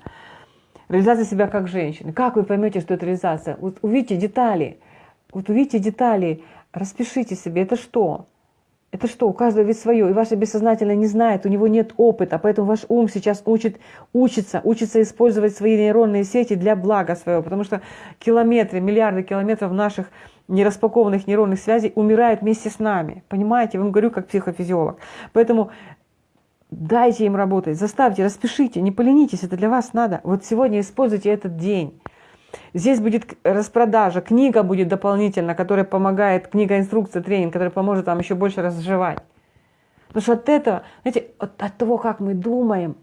Реализация себя как женщины. Как вы поймете, что это реализация? Вот увидите детали, вот увидите детали, Распишите себе, это что? Это что, у каждого ведь свое, и ваше бессознательное не знает, у него нет опыта, поэтому ваш ум сейчас учит, учится, учится использовать свои нейронные сети для блага своего, потому что километры, миллиарды километров наших нераспакованных нейронных связей умирают вместе с нами. Понимаете? Я вам говорю как психофизиолог. Поэтому дайте им работать, заставьте, распишите, не поленитесь, это для вас надо. Вот сегодня используйте этот день. Здесь будет распродажа, книга будет дополнительно, которая помогает, книга инструкция, тренинг, который поможет вам еще больше разжевать. Потому что от этого, знаете, от, от того, как мы думаем,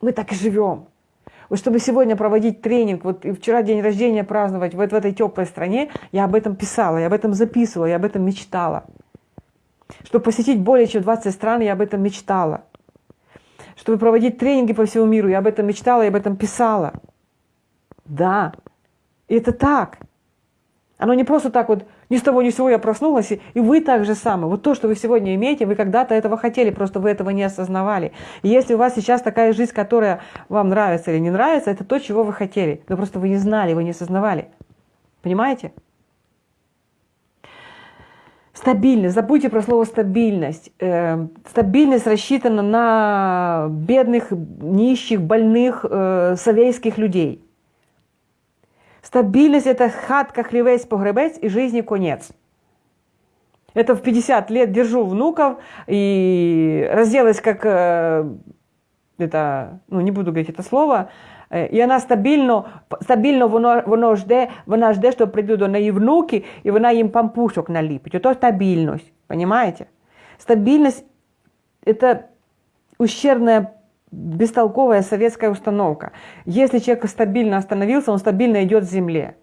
мы так и живем. Вот чтобы сегодня проводить тренинг, вот и вчера день рождения праздновать вот в этой теплой стране, я об этом писала, я об этом записывала, я об этом мечтала. Чтобы посетить более чем 20 стран, я об этом мечтала. Чтобы проводить тренинги по всему миру, я об этом мечтала, я об этом писала. Да, и это так. Оно не просто так вот Ни с того ни с сего я проснулась, и, вы так же самое. Вот то, что вы сегодня имеете, вы когда-то этого хотели, просто вы этого не осознавали. И если у вас сейчас такая жизнь, которая вам нравится или не нравится, это то, чего вы хотели. Но просто вы не знали, вы не осознавали. Понимаете? Стабильность. Забудьте про слово стабильность. Э, стабильность рассчитана на бедных, нищих, больных, э, советских людей. Стабильность – это хатка, хлевец, погребец и жизни конец. Это в 50 лет держу внуков и разделась как, э, это, ну не буду говорить это слово, э, і вона стабільно, стабільно воно, воно жде, вона жде, що прийдуть до неї внуки, і вона їм пампушок наліпить. Ото стабільність, понимаете? Стабильность – это ущербная бестолковая советская установка. Если человек стабильно остановился, он стабильно идет в земле.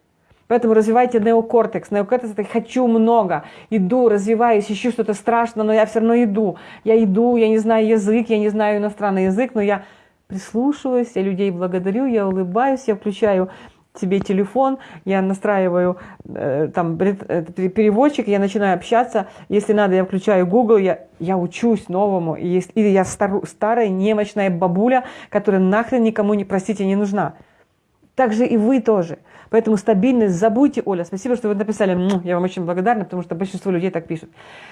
Поэтому развивайте неокортекс. Неокортекс – это «хочу много», иду, развиваюсь, ищу что-то страшное, но я все равно иду. Я иду, я не знаю язык, я не знаю иностранный язык, но я прислушиваюсь, я людей благодарю, я улыбаюсь, я включаю себе телефон, я настраиваю э, там э, переводчик, я начинаю общаться, если надо, я включаю Google, я, я учусь новому, и если, или я стару, старая немощная бабуля, которая нахрен никому не, простите, не нужна. Так же и вы тоже. Поэтому стабильность забудьте, Оля, спасибо, что вы написали, я вам очень благодарна, потому что большинство людей так пишут.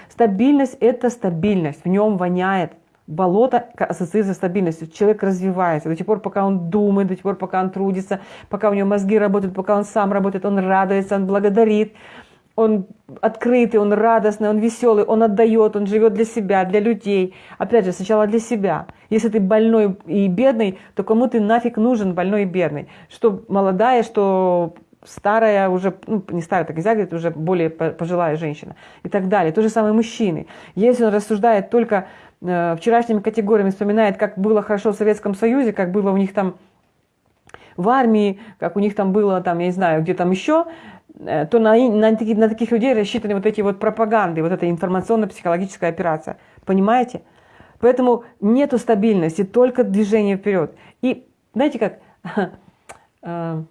Стабильность – это стабильность, в нем воняет болото ассоциируется с стабильностью. Человек развивается до тех пор, пока он думает, до тех пор, пока он трудится, пока у него мозги работают, пока он сам работает, он радуется, он благодарит, он открытый, он радостный, он веселый, он отдает, он живет для себя, для людей. Опять же, сначала для себя. Если ты больной и бедный, то кому ты нафиг нужен больной и бедный? Что молодая, что старая уже, ну, не старая, так нельзя говорить, уже более пожилая женщина и так далее. То же самое мужчины. Если он рассуждает только вчерашними категориями вспоминает, как было хорошо в Советском Союзе, как было у них там в армии, как у них там было, там, я не знаю, где там еще, э, то на, на, на таких людей рассчитаны вот эти вот пропаганды, вот эта информационно-психологическая операция. Понимаете? Поэтому нету стабильности, только движение вперед. И знаете как, <laughs> э,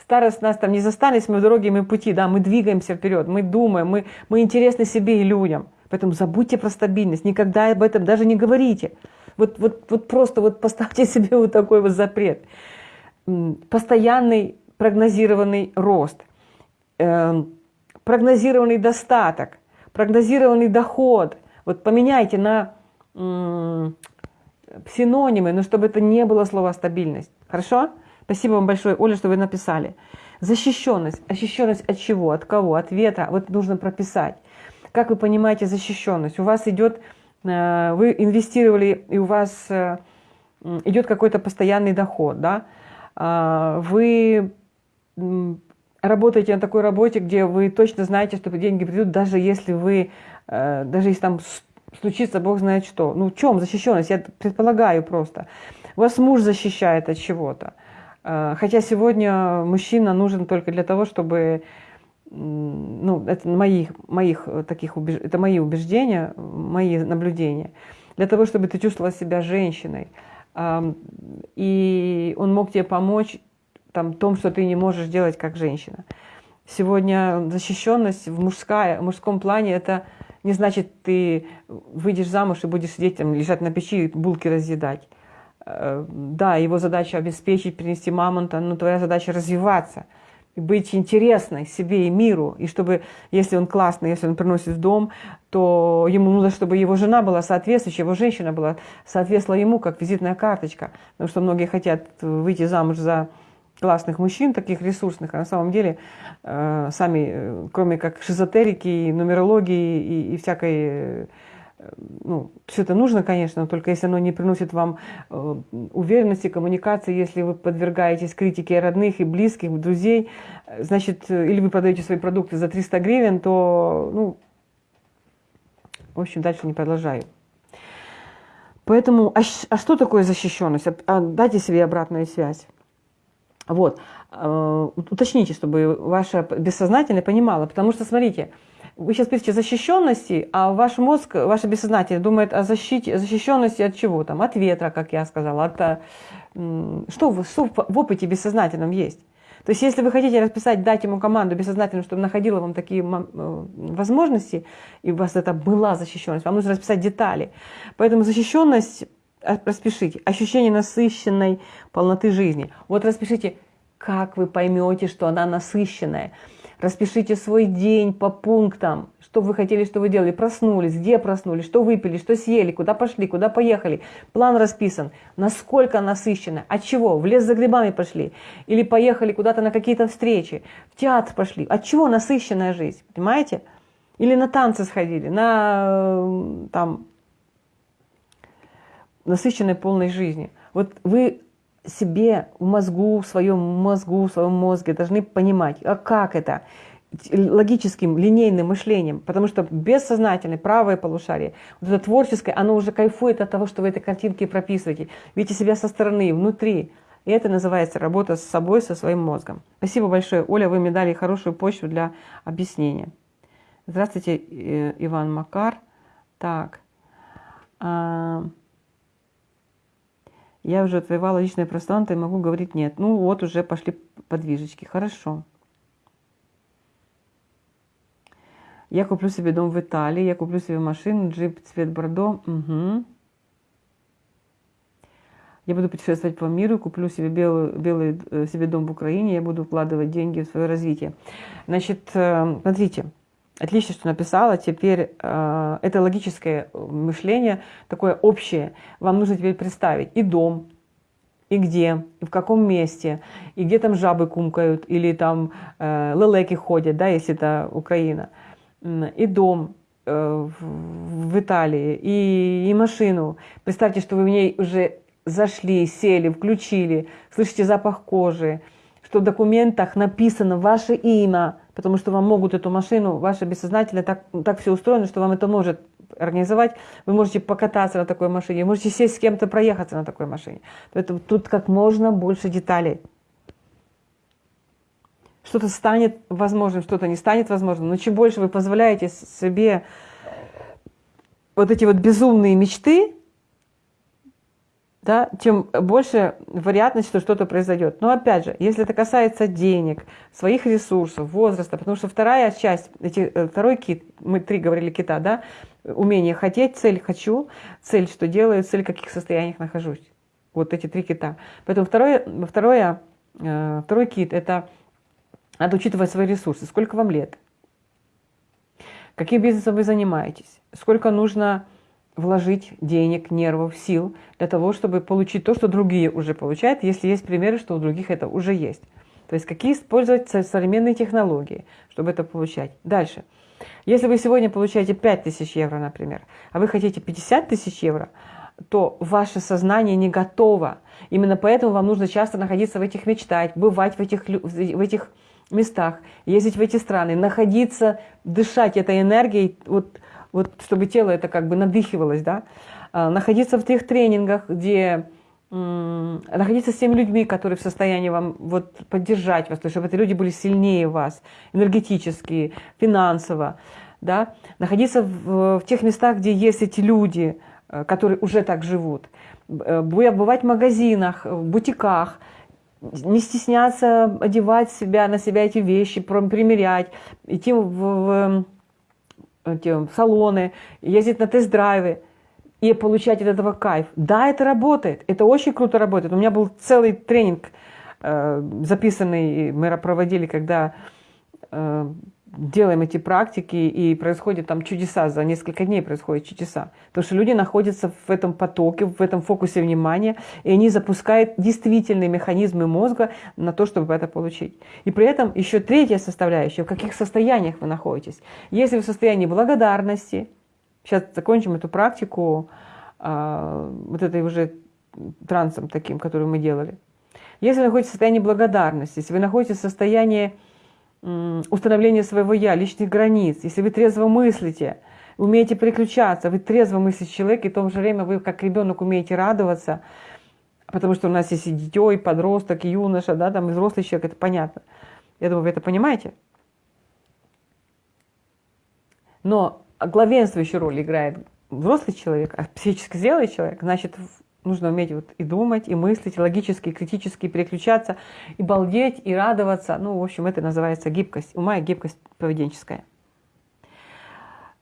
старость нас там не застались, мы в дороге, мы пути, да, мы двигаемся вперед, мы думаем, мы, мы интересны себе и людям. Поэтому забудьте про стабильность, никогда об этом даже не говорите. Вот, вот, вот просто вот поставьте <laughs> себе вот такой вот запрет. Постоянный прогнозированный рост, э, прогнозированный достаток, прогнозированный доход. Вот поменяйте на синонимы, но чтобы это не было слова стабильность. Хорошо? Спасибо вам большое, Оля, что вы написали. Защищенность. Защищенность от чего? От кого? От ветра. Вот нужно прописать. Как вы понимаете защищенность? У вас идет, э, вы инвестировали, и у вас э, идет какой-то постоянный доход, да? А, вы работаете на такой работе, где вы точно знаете, что деньги придут, даже если вы, э, даже если там случится бог знает что. Ну в чем защищенность? Я предполагаю просто. Вас муж защищает от чего-то. Хотя сегодня мужчина нужен только для того, чтобы ну, это моих, моих таких убеж... это мои убеждения, мои наблюдения, для того, чтобы ты чувствовала себя женщиной. И он мог тебе помочь там, том, что ты не можешь делать как женщина. Сегодня защищенность в, мужская, в мужском плане это не значит, ты выйдешь замуж и будешь сидеть там, лежать на печи и булки разъедать. Э, да, его задача обеспечить, принести мамонта, но твоя задача развиваться – быть интересной себе и миру, и чтобы, если он классный, если он приносит в дом, то ему нужно, чтобы его жена была соответствующая, его женщина была соответствовала ему, как визитная карточка, потому что многие хотят выйти замуж за классных мужчин, таких ресурсных, а на самом деле э, сами, э, кроме как шизотерики, нумерологии и, и всякой ну, все это нужно, конечно, но только если оно не приносит вам э, уверенности, коммуникации, если вы подвергаетесь критике родных и близких, друзей, значит, э, или вы продаете свои продукты за 300 гривен, то, ну, в общем, дальше не продолжаю. Поэтому, а, а что такое защищенность? А, а, дайте себе обратную связь. Вот, э, уточните, чтобы ваше бессознательное понимало, потому что, смотрите, вы сейчас пишете защищенности, а ваш мозг, ваше бессознательное думает о защите, защищенности от чего там? От ветра, как я сказала, от, что в, что в опыте бессознательном есть. То есть если вы хотите расписать, дать ему команду бессознательно, чтобы находила вам такие э, возможности, и у вас это была защищенность, вам нужно расписать детали. Поэтому защищенность э, распишите. Ощущение насыщенной полноты жизни. Вот распишите, как вы поймете, что она насыщенная. Распишите свой день по пунктам, что вы хотели, что вы делали, проснулись, где проснулись, что выпили, что съели, куда пошли, куда поехали. План расписан, насколько насыщенно, от чего, в лес за грибами пошли, или поехали куда-то на какие-то встречи, в театр пошли. От чего насыщенная жизнь, понимаете? Или на танцы сходили, на там, насыщенной полной жизни. Вот вы себе в мозгу, в своем мозгу, в своем мозге должны понимать, а как это, логическим, линейным мышлением, потому что бессознательное, правое полушарие, вот это творческое, оно уже кайфует от того, что вы этой картинки прописываете, видите себя со стороны, внутри. И это называется работа с собой, со своим мозгом. Спасибо большое, Оля, вы мне дали хорошую почву для объяснения. Здравствуйте, э, Иван Макар. Так. Я уже отвоевала личное пространство и могу говорить нет. Ну вот уже пошли подвижечки. Хорошо. Я куплю себе дом в Италии, я куплю себе машину, джип цвет бордо. Угу. Я буду путешествовать по миру, куплю себе белый, белый э, себе дом в Украине, я буду вкладывать деньги в свое развитие. Значит, э, смотрите, Отлично, что написала. Теперь э, это логическое мышление, такое общее. Вам нужно теперь представить и дом, и где, и в каком месте, и где там жабы кумкают, или там э, лелеки ходят, да, если это Украина, и дом э, в, в Италии, и, и машину. Представьте, что вы в ней уже зашли, сели, включили, слышите запах кожи, что в документах написано ваше имя, потому что вам могут эту машину, ваше бессознательное так, так все устроено, что вам это может организовать. Вы можете покататься на такой машине, можете сесть с кем-то, проехаться на такой машине. Поэтому тут как можно больше деталей. Что-то станет возможным, что-то не станет возможным. Но чем больше вы позволяете себе вот эти вот безумные мечты, да, тем больше вероятность, что что-то произойдет. Но опять же, если это касается денег, своих ресурсов, возраста, потому что вторая часть, эти, э, второй кит, мы три говорили кита, да, умение хотеть, цель хочу, цель что делаю, цель в каких состояниях нахожусь. Вот эти три кита. Поэтому второе, второе, э, второй кит – это надо учитывать свои ресурсы. Сколько вам лет? Каким бизнесом вы занимаетесь? Сколько нужно вложить денег, нервов, сил для того, чтобы получить то, что другие уже получают, если есть примеры, что у других это уже есть. То есть какие использовать современные технологии, чтобы это получать. Дальше. Если вы сегодня получаете 5000 евро, например, а вы хотите 50 тысяч евро, то ваше сознание не готово. Именно поэтому вам нужно часто находиться в этих мечтать, бывать в этих, в этих местах, ездить в эти страны, находиться, дышать этой энергией, вот вот чтобы тело это как бы надыхивалось, да, а, находиться в тех тренингах, где находиться с теми людьми, которые в состоянии вам вот поддержать вас, то есть чтобы эти люди были сильнее вас, энергетически, финансово, да, находиться в, в тех местах, где есть эти люди, э, которые уже так живут, э, бывать в магазинах, в бутиках, не стесняться одевать себя, на себя эти вещи, примерять, идти в, в эти салоны, ездить на тест-драйвы и получать от этого кайф. Да, это работает, это очень круто работает. У меня был целый тренинг э, записанный, мы проводили, когда э, делаем эти практики, и происходят там чудеса, за несколько дней происходят чудеса. Потому что люди находятся в этом потоке, в этом фокусе внимания, и они запускают действительные механизмы мозга на то, чтобы это получить. И при этом еще третья составляющая, в каких состояниях вы находитесь. Если вы в состоянии благодарности, сейчас закончим эту практику, а, вот этой уже трансом таким, который мы делали. Если вы находитесь в состоянии благодарности, если вы находитесь в состоянии установление своего «я», личных границ, если вы трезво мыслите, умеете переключаться, вы трезво мыслящий человек, и в то же время вы как ребенок умеете радоваться, потому что у нас есть и дитё, и подросток, и юноша, да, там и взрослый человек, это понятно. Я думаю, вы это понимаете. Но главенствующую роль играет взрослый человек, а психически зрелый человек, значит, нужно уметь вот и думать, и мыслить, и логически, и критически переключаться, и балдеть, и радоваться. Ну, в общем, это называется гибкость ума и гибкость поведенческая.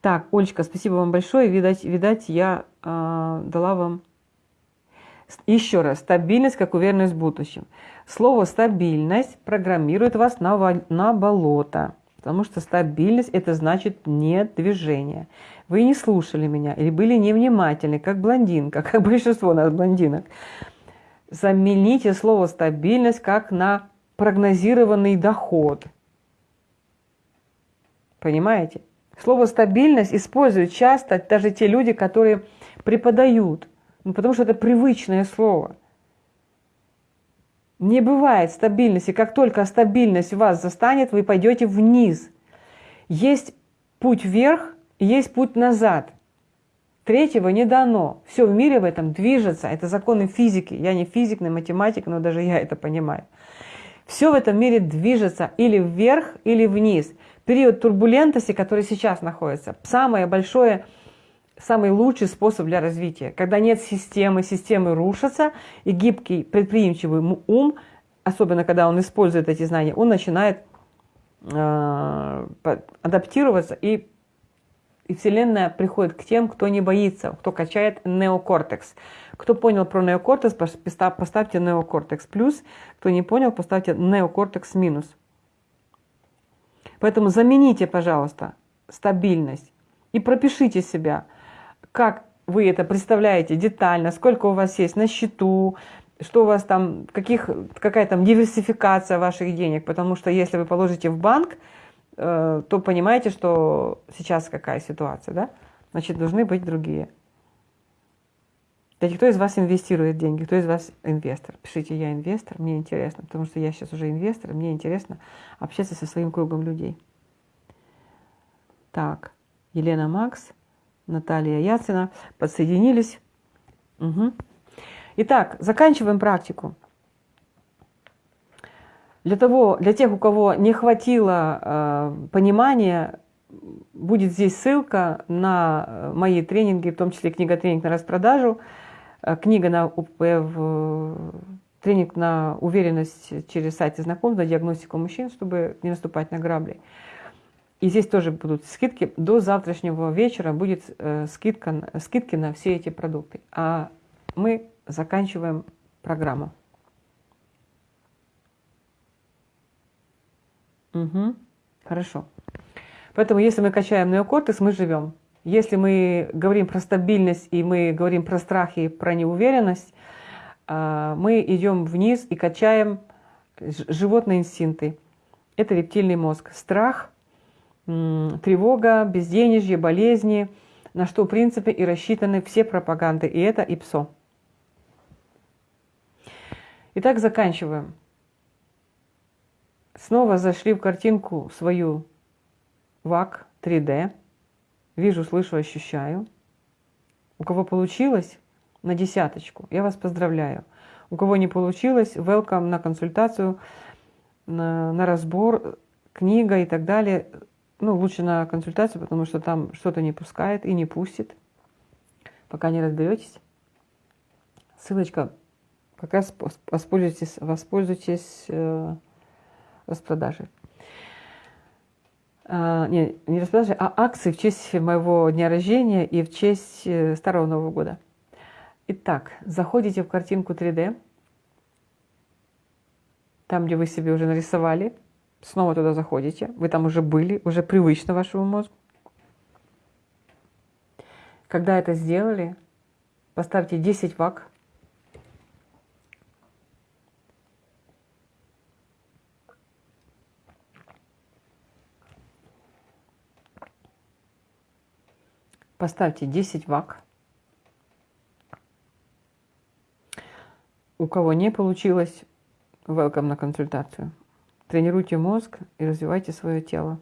Так, Олечка, спасибо вам большое. Видать, видать я э, дала вам еще раз, стабильность как уверенность в будущем. Слово «стабильность» программирует вас на, на болото, потому что стабильность – это значит нет движения. Вы не слушали меня или были невнимательны, как блондинка, <laughs> как большинство нас блондинок. Замените слово «стабильность» как на прогнозированный доход. Понимаете? Слово «стабильность» используют часто даже те люди, которые преподают, ну, потому что это привычное слово. Не бывает стабильности. Как только стабильность вас застанет, вы пойдете вниз. Есть путь вверх, есть путь назад. Третьего не дано. Все в мире в этом движется. Это законы физики. Я не физик, не математик, но даже я это понимаю. Все в этом мире движется или вверх, или вниз. Период турбулентности, который сейчас находится, самое большое, самый лучший способ для развития. Когда нет системы, системы рушатся, и гибкий, предприимчивый ум, особенно когда он использует эти знания, он начинает э, адаптироваться и и Вселенная приходит к тем, кто не боится, кто качает неокортекс. Кто понял про неокортекс, поставьте неокортекс плюс. Кто не понял, поставьте неокортекс минус. Поэтому замените, пожалуйста, стабильность и пропишите себя, как вы это представляете детально, сколько у вас есть на счету, что у вас там, каких, какая там диверсификация ваших денег. Потому что если вы положите в банк, Э, то понимаете, что сейчас какая ситуация, да? Значит, должны быть другие. Кстати, кто из вас инвестирует деньги, кто из вас инвестор? Пишите, я инвестор, мне интересно, потому что я сейчас уже инвестор, мне интересно общаться со своим кругом людей. Так, Елена Макс, Наталья Яцина подсоединились. Угу. Итак, заканчиваем практику. Для, того, для тех, у кого не хватило э, понимания, будет здесь ссылка на э, мои тренинги, в том числе книга-тренинг на распродажу, э, книга на УПВ, тренинг на уверенность через сайты знакомств, на диагностику мужчин, чтобы не наступать на грабли. И здесь тоже будут скидки. До завтрашнего вечера будет э, скидка, скидки на все эти продукты. А мы заканчиваем программу. Угу. Хорошо. Поэтому, если мы качаем неокортекс, мы живем. Если мы говорим про стабильность и мы говорим про страх и про неуверенность, а, мы идем вниз и качаем животные инстинкты. Это рептильный мозг. Страх, тревога, безденежье, болезни, на что в принципе и рассчитаны все пропаганды. И это ИПСО. Итак, заканчиваем. Снова зашли в картинку свою ВАК 3D. Вижу, слышу, ощущаю. У кого получилось, на десяточку. Я вас поздравляю. У кого не получилось, welcome на консультацию, на, на разбор, книга и так далее. Ну, лучше на консультацию, потому что там что-то не пускает и не пустит, пока не разберетесь. Ссылочка, как раз воспользуйтесь, воспользуйтесь э, распродажи. А, не, не распродажи, а акции в честь моего дня рождения и в честь э, Старого Нового года. Итак, заходите в картинку 3D, там, где вы себе уже нарисовали, снова туда заходите, вы там уже были, уже привычно вашему мозгу. Когда это сделали, поставьте 10 вак Поставьте 10 вак. У кого не получилось, welcome на консультацию. Тренируйте мозг и развивайте свое тело.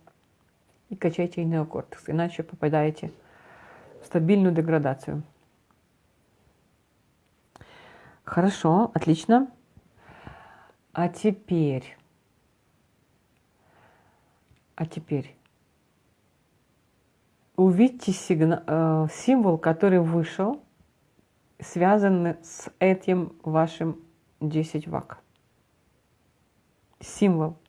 И качайте неокортекс, иначе попадаете в стабильную деградацию. Хорошо, отлично. А теперь, а теперь увидьте сигнал, э, символ, который вышел связаны с этим вашим 10 вак. Символ.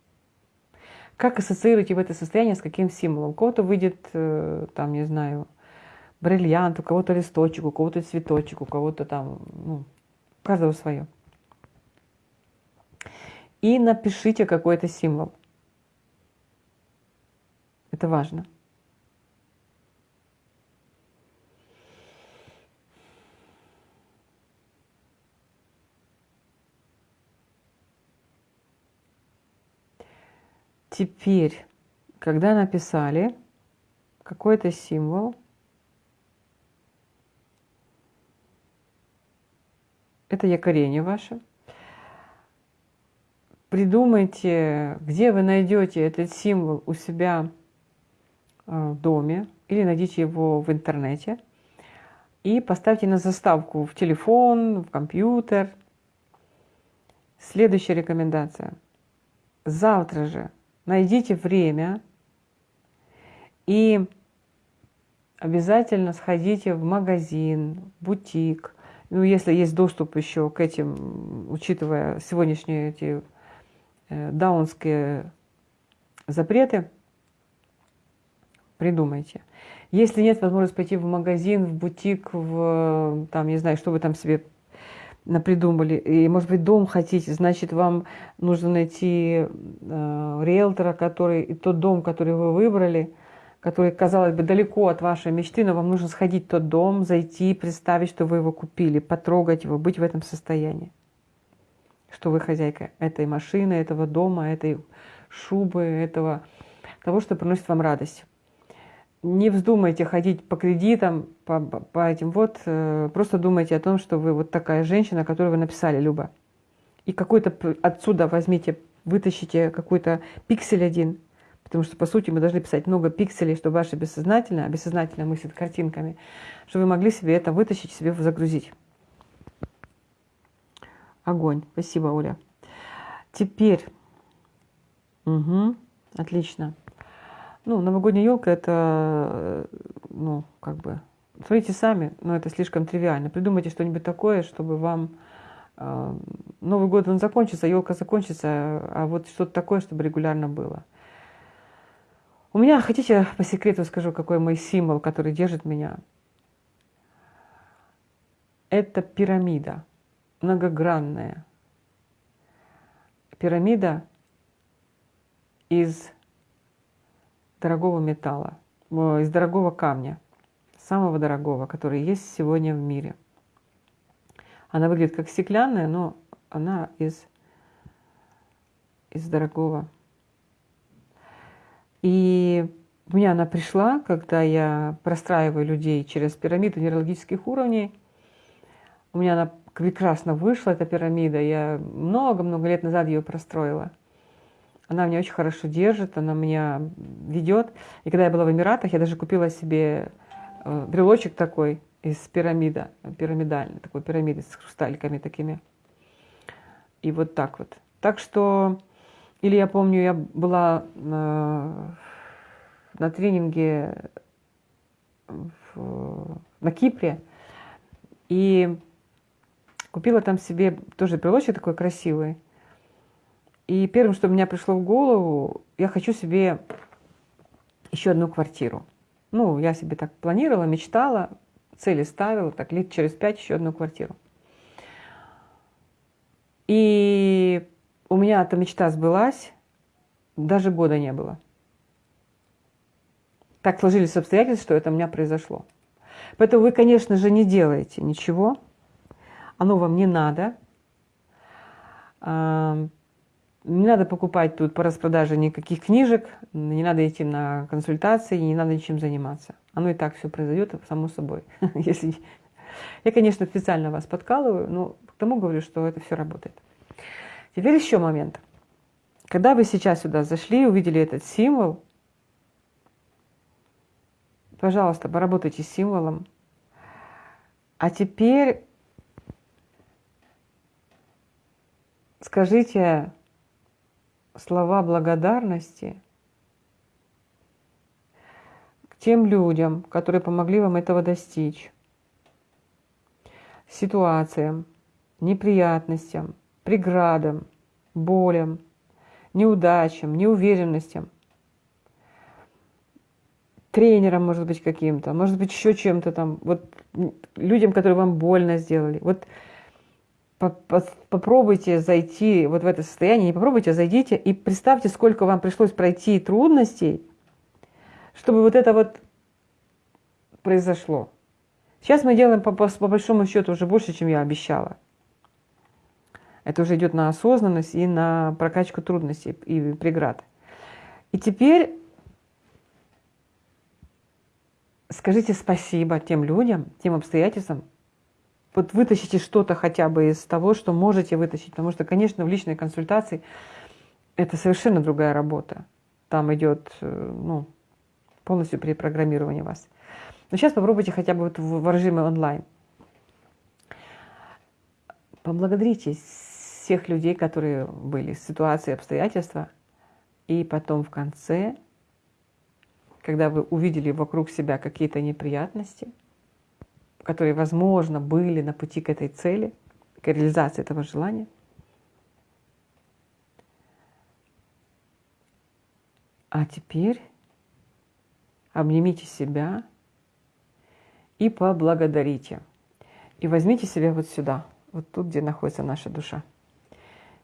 Как ассоциируете в это состояние с каким символом? У кого-то выйдет, э, там, не знаю, бриллиант, у кого-то листочек, у кого-то цветочек, у кого-то там, ну, у каждого свое. И напишите какой-то символ. Это важно. Теперь, когда написали какой-то символ, это якорение ваше. Придумайте, где вы найдете этот символ у себя э, в доме или найдите его в интернете и поставьте на заставку в телефон, в компьютер. Следующая рекомендация. Завтра же найдите время и обязательно сходите в магазин, бутик. Ну, если есть доступ еще к этим, учитывая сегодняшние эти э, даунские запреты, придумайте. Если нет возможности пойти в магазин, в бутик, в, там, не знаю, что вы там себе напридумали, и, может быть, дом хотите, значит, вам нужно найти э, риэлтора, который, и тот дом, который вы выбрали, который, казалось бы, далеко от вашей мечты, но вам нужно сходить в тот дом, зайти, представить, что вы его купили, потрогать его, быть в этом состоянии. Что вы хозяйка этой машины, этого дома, этой шубы, этого, того, что приносит вам радость не вздумайте ходить по кредитам, по, по этим вот, э, просто думайте о том, что вы вот такая женщина, которую вы написали, Люба. И какой-то отсюда возьмите, вытащите какой-то пиксель один, потому что, по сути, мы должны писать много пикселей, чтобы ваше бессознательное, а бессознательное мыслит картинками, чтобы вы могли себе это вытащить, себе загрузить. Огонь. Спасибо, Оля. Теперь. Угу. Отлично. Ну, новогодняя елка это, ну, как бы, смотрите сами, но это слишком тривиально. Придумайте что-нибудь такое, чтобы вам э, Новый год он закончится, елка закончится, а вот что-то такое, чтобы регулярно было. У меня, хотите, по секрету скажу, какой мой символ, который держит меня? Это пирамида, многогранная. Пирамида из дорогого металла, из дорогого камня, самого дорогого, который есть сегодня в мире. Она выглядит как стеклянная, но она из, из дорогого. И у меня она пришла, когда я простраиваю людей через пирамиду нейрологических уровней. У меня она прекрасно вышла, эта пирамида. Я много-много лет назад ее простроила – она меня очень хорошо держит, она меня ведет. И когда я была в Эмиратах, я даже купила себе э, брелочек такой из пирамида, пирамидальный, такой пирамиды с хрусталиками такими. И вот так вот. Так что, или я помню, я была на, на тренинге в, на Кипре, и купила там себе тоже брелочек такой красивый. И первым, что мне пришло в голову, я хочу себе еще одну квартиру. Ну, я себе так планировала, мечтала, цели ставила, так лет через пять еще одну квартиру. И у меня эта мечта сбылась, даже года не было. Так сложились обстоятельства, что это у меня произошло. Поэтому вы, конечно же, не делаете ничего, оно вам не надо. Не надо покупать тут по распродаже никаких книжек, не надо идти на консультации, не надо ничем заниматься. Оно и так все произойдет само собой. <laughs> Если... Я, конечно, специально вас подкалываю, но к тому говорю, что это все работает. Теперь еще момент. Когда вы сейчас сюда зашли, увидели этот символ, пожалуйста, поработайте с символом. А теперь скажите слова благодарности к тем людям, которые помогли вам этого достичь. ситуациям, неприятностям, преградам, болям, неудачам, неуверенностям, тренером, может быть, каким-то, может быть, еще чем-то там, вот людям, которые вам больно сделали. Вот попробуйте зайти вот в это состояние, не попробуйте, а зайдите и представьте, сколько вам пришлось пройти трудностей, чтобы вот это вот произошло. Сейчас мы делаем по, по, по большому счету уже больше, чем я обещала. Это уже идет на осознанность и на прокачку трудностей и преград. И теперь скажите спасибо тем людям, тем обстоятельствам, вот вытащите что-то хотя бы из того, что можете вытащить, потому что, конечно, в личной консультации это совершенно другая работа. Там идет э, ну, полностью перепрограммирование вас. Но сейчас попробуйте хотя бы вот в режиме онлайн. Поблагодарите всех людей, которые были, ситуации, обстоятельства, и потом в конце, когда вы увидели вокруг себя какие-то неприятности – которые, возможно, были на пути к этой цели, к реализации этого желания. А теперь обнимите себя и поблагодарите. И возьмите себя вот сюда, вот тут, где находится наша душа.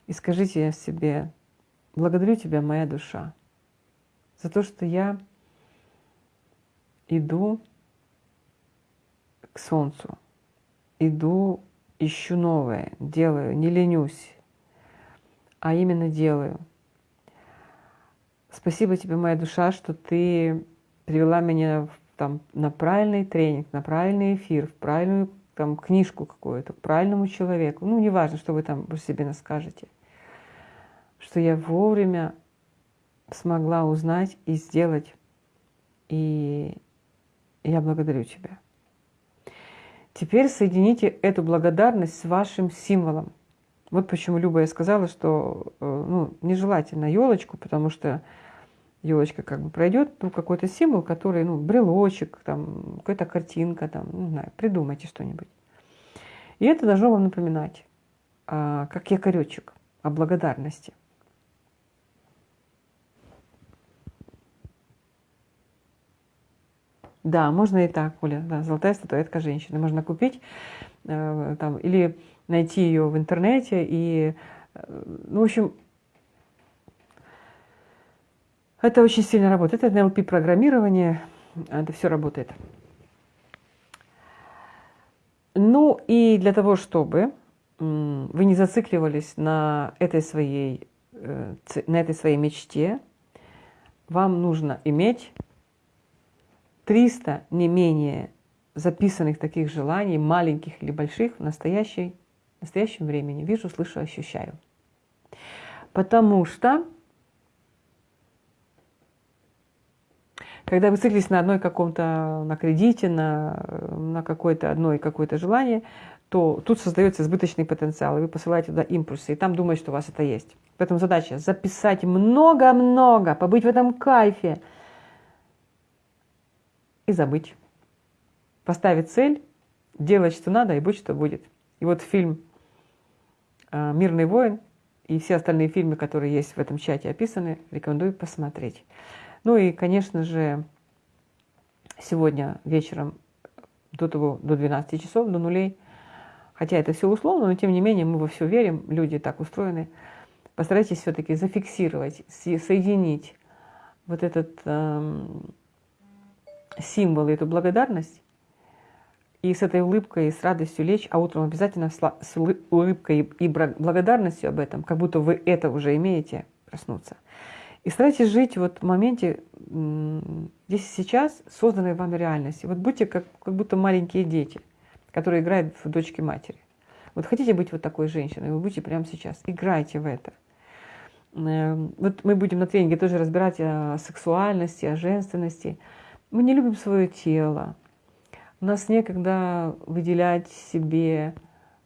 И скажите себе, благодарю тебя, моя душа, за то, что я иду к солнцу. Иду, ищу новое, делаю, не ленюсь, а именно делаю. Спасибо тебе, моя душа, что ты привела меня там, на правильный тренинг, на правильный эфир, в правильную там, книжку какую-то, к правильному человеку. Ну, неважно, что вы там про себе скажете. Что я вовремя смогла узнать и сделать. И я благодарю тебя. Теперь соедините эту благодарность с вашим символом. Вот почему Люба я сказала, что э, ну, нежелательно елочку, потому что елочка как бы пройдет, ну, какой-то символ, который, ну, брелочек, там, какая-то картинка, там, не знаю, придумайте что-нибудь. И это должно вам напоминать, а, как якоречек о благодарности. Да, можно и так, Оля. Да, золотая статуэтка женщины. Можно купить э, там, или найти ее в интернете. И, э, ну, в общем, это очень сильно работает. Это NLP-программирование. Это все работает. Ну и для того, чтобы вы не зацикливались на этой своей, э, на этой своей мечте, вам нужно иметь 300 не менее записанных таких желаний, маленьких или больших, в настоящей, в настоящем времени. Вижу, слышу, ощущаю. Потому что, когда вы циклитесь на одной каком-то, на кредите, на, на какое-то одно какое-то желание, то тут создается избыточный потенциал, и вы посылаете туда импульсы, и там думаете, что у вас это есть. Поэтому задача записать много-много, побыть в этом кайфе, и забыть. Поставить цель, делать, что надо, и будь, что будет. И вот фильм а, «Мирный воин» и все остальные фильмы, которые есть в этом чате описаны, рекомендую посмотреть. Ну и, конечно же, сегодня вечером до того, до 12 часов, до нулей, хотя это все условно, но тем не менее мы во все верим, люди так устроены, постарайтесь все-таки зафиксировать, соединить вот этот эм, символы, эту благодарность, и с этой улыбкой, и с радостью лечь, а утром обязательно с улыбкой и благодарностью об этом, как будто вы это уже имеете, проснуться. И старайтесь жить вот в моменте, здесь и сейчас, созданной вами реальности. Вот будьте как, как будто маленькие дети, которые играют в дочки матери. Вот хотите быть вот такой женщиной, вы будете прямо сейчас. Играйте в это. Эм, вот мы будем на тренинге тоже разбирать о сексуальности, о женственности, мы не любим свое тело. У нас некогда выделять себе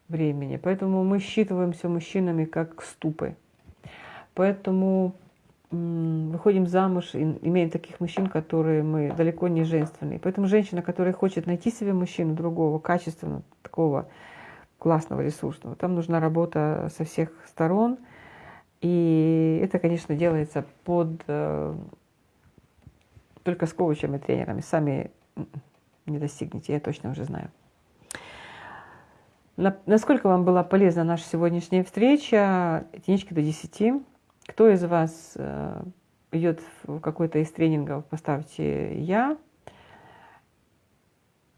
времени. Поэтому мы считываемся мужчинами как ступы. Поэтому выходим замуж и имеем таких мужчин, которые мы далеко не женственные. Поэтому женщина, которая хочет найти себе мужчину другого, качественного, такого классного, ресурсного. Там нужна работа со всех сторон. И это, конечно, делается под э, только с коучами, тренерами. Сами не достигнете, я точно уже знаю. Насколько вам была полезна наша сегодняшняя встреча? Единички до 10. Кто из вас э, идет в какой-то из тренингов, поставьте «Я».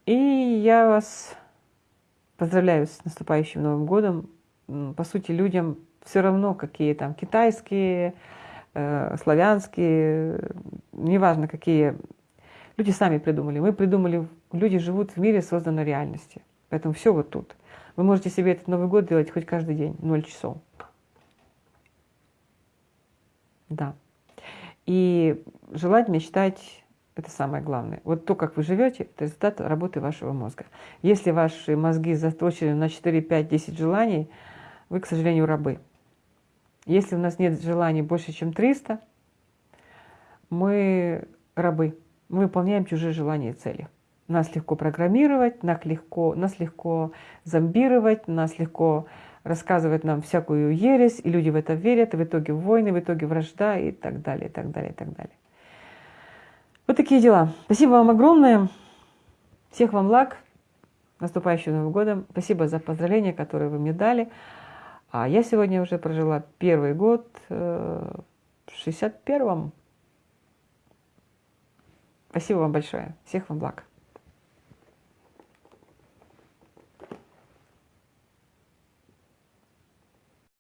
И я вас поздравляю с наступающим Новым годом. По сути, людям все равно, какие там китайские, славянские, неважно какие. Люди сами придумали. Мы придумали, люди живут в мире созданной реальности. Поэтому все вот тут. Вы можете себе этот Новый год делать хоть каждый день, 0 часов. Да. И желать, мечтать – это самое главное. Вот то, как вы живете, это результат работы вашего мозга. Если ваши мозги заточены на 4, 5, 10 желаний, вы, к сожалению, рабы. Если у нас нет желаний больше, чем 300, мы рабы. Мы выполняем чужие желания и цели. Нас легко программировать, нас легко, нас легко зомбировать, нас легко рассказывать нам всякую ересь, и люди в это верят, и в итоге войны, в итоге вражда и так далее, и так далее, и так далее. Вот такие дела. Спасибо вам огромное. Всех вам благ. Наступающим Новым годом. Спасибо за поздравления, которые вы мне дали. А я сегодня уже прожила первый год э, в 61-м. Спасибо вам большое. Всех вам благ.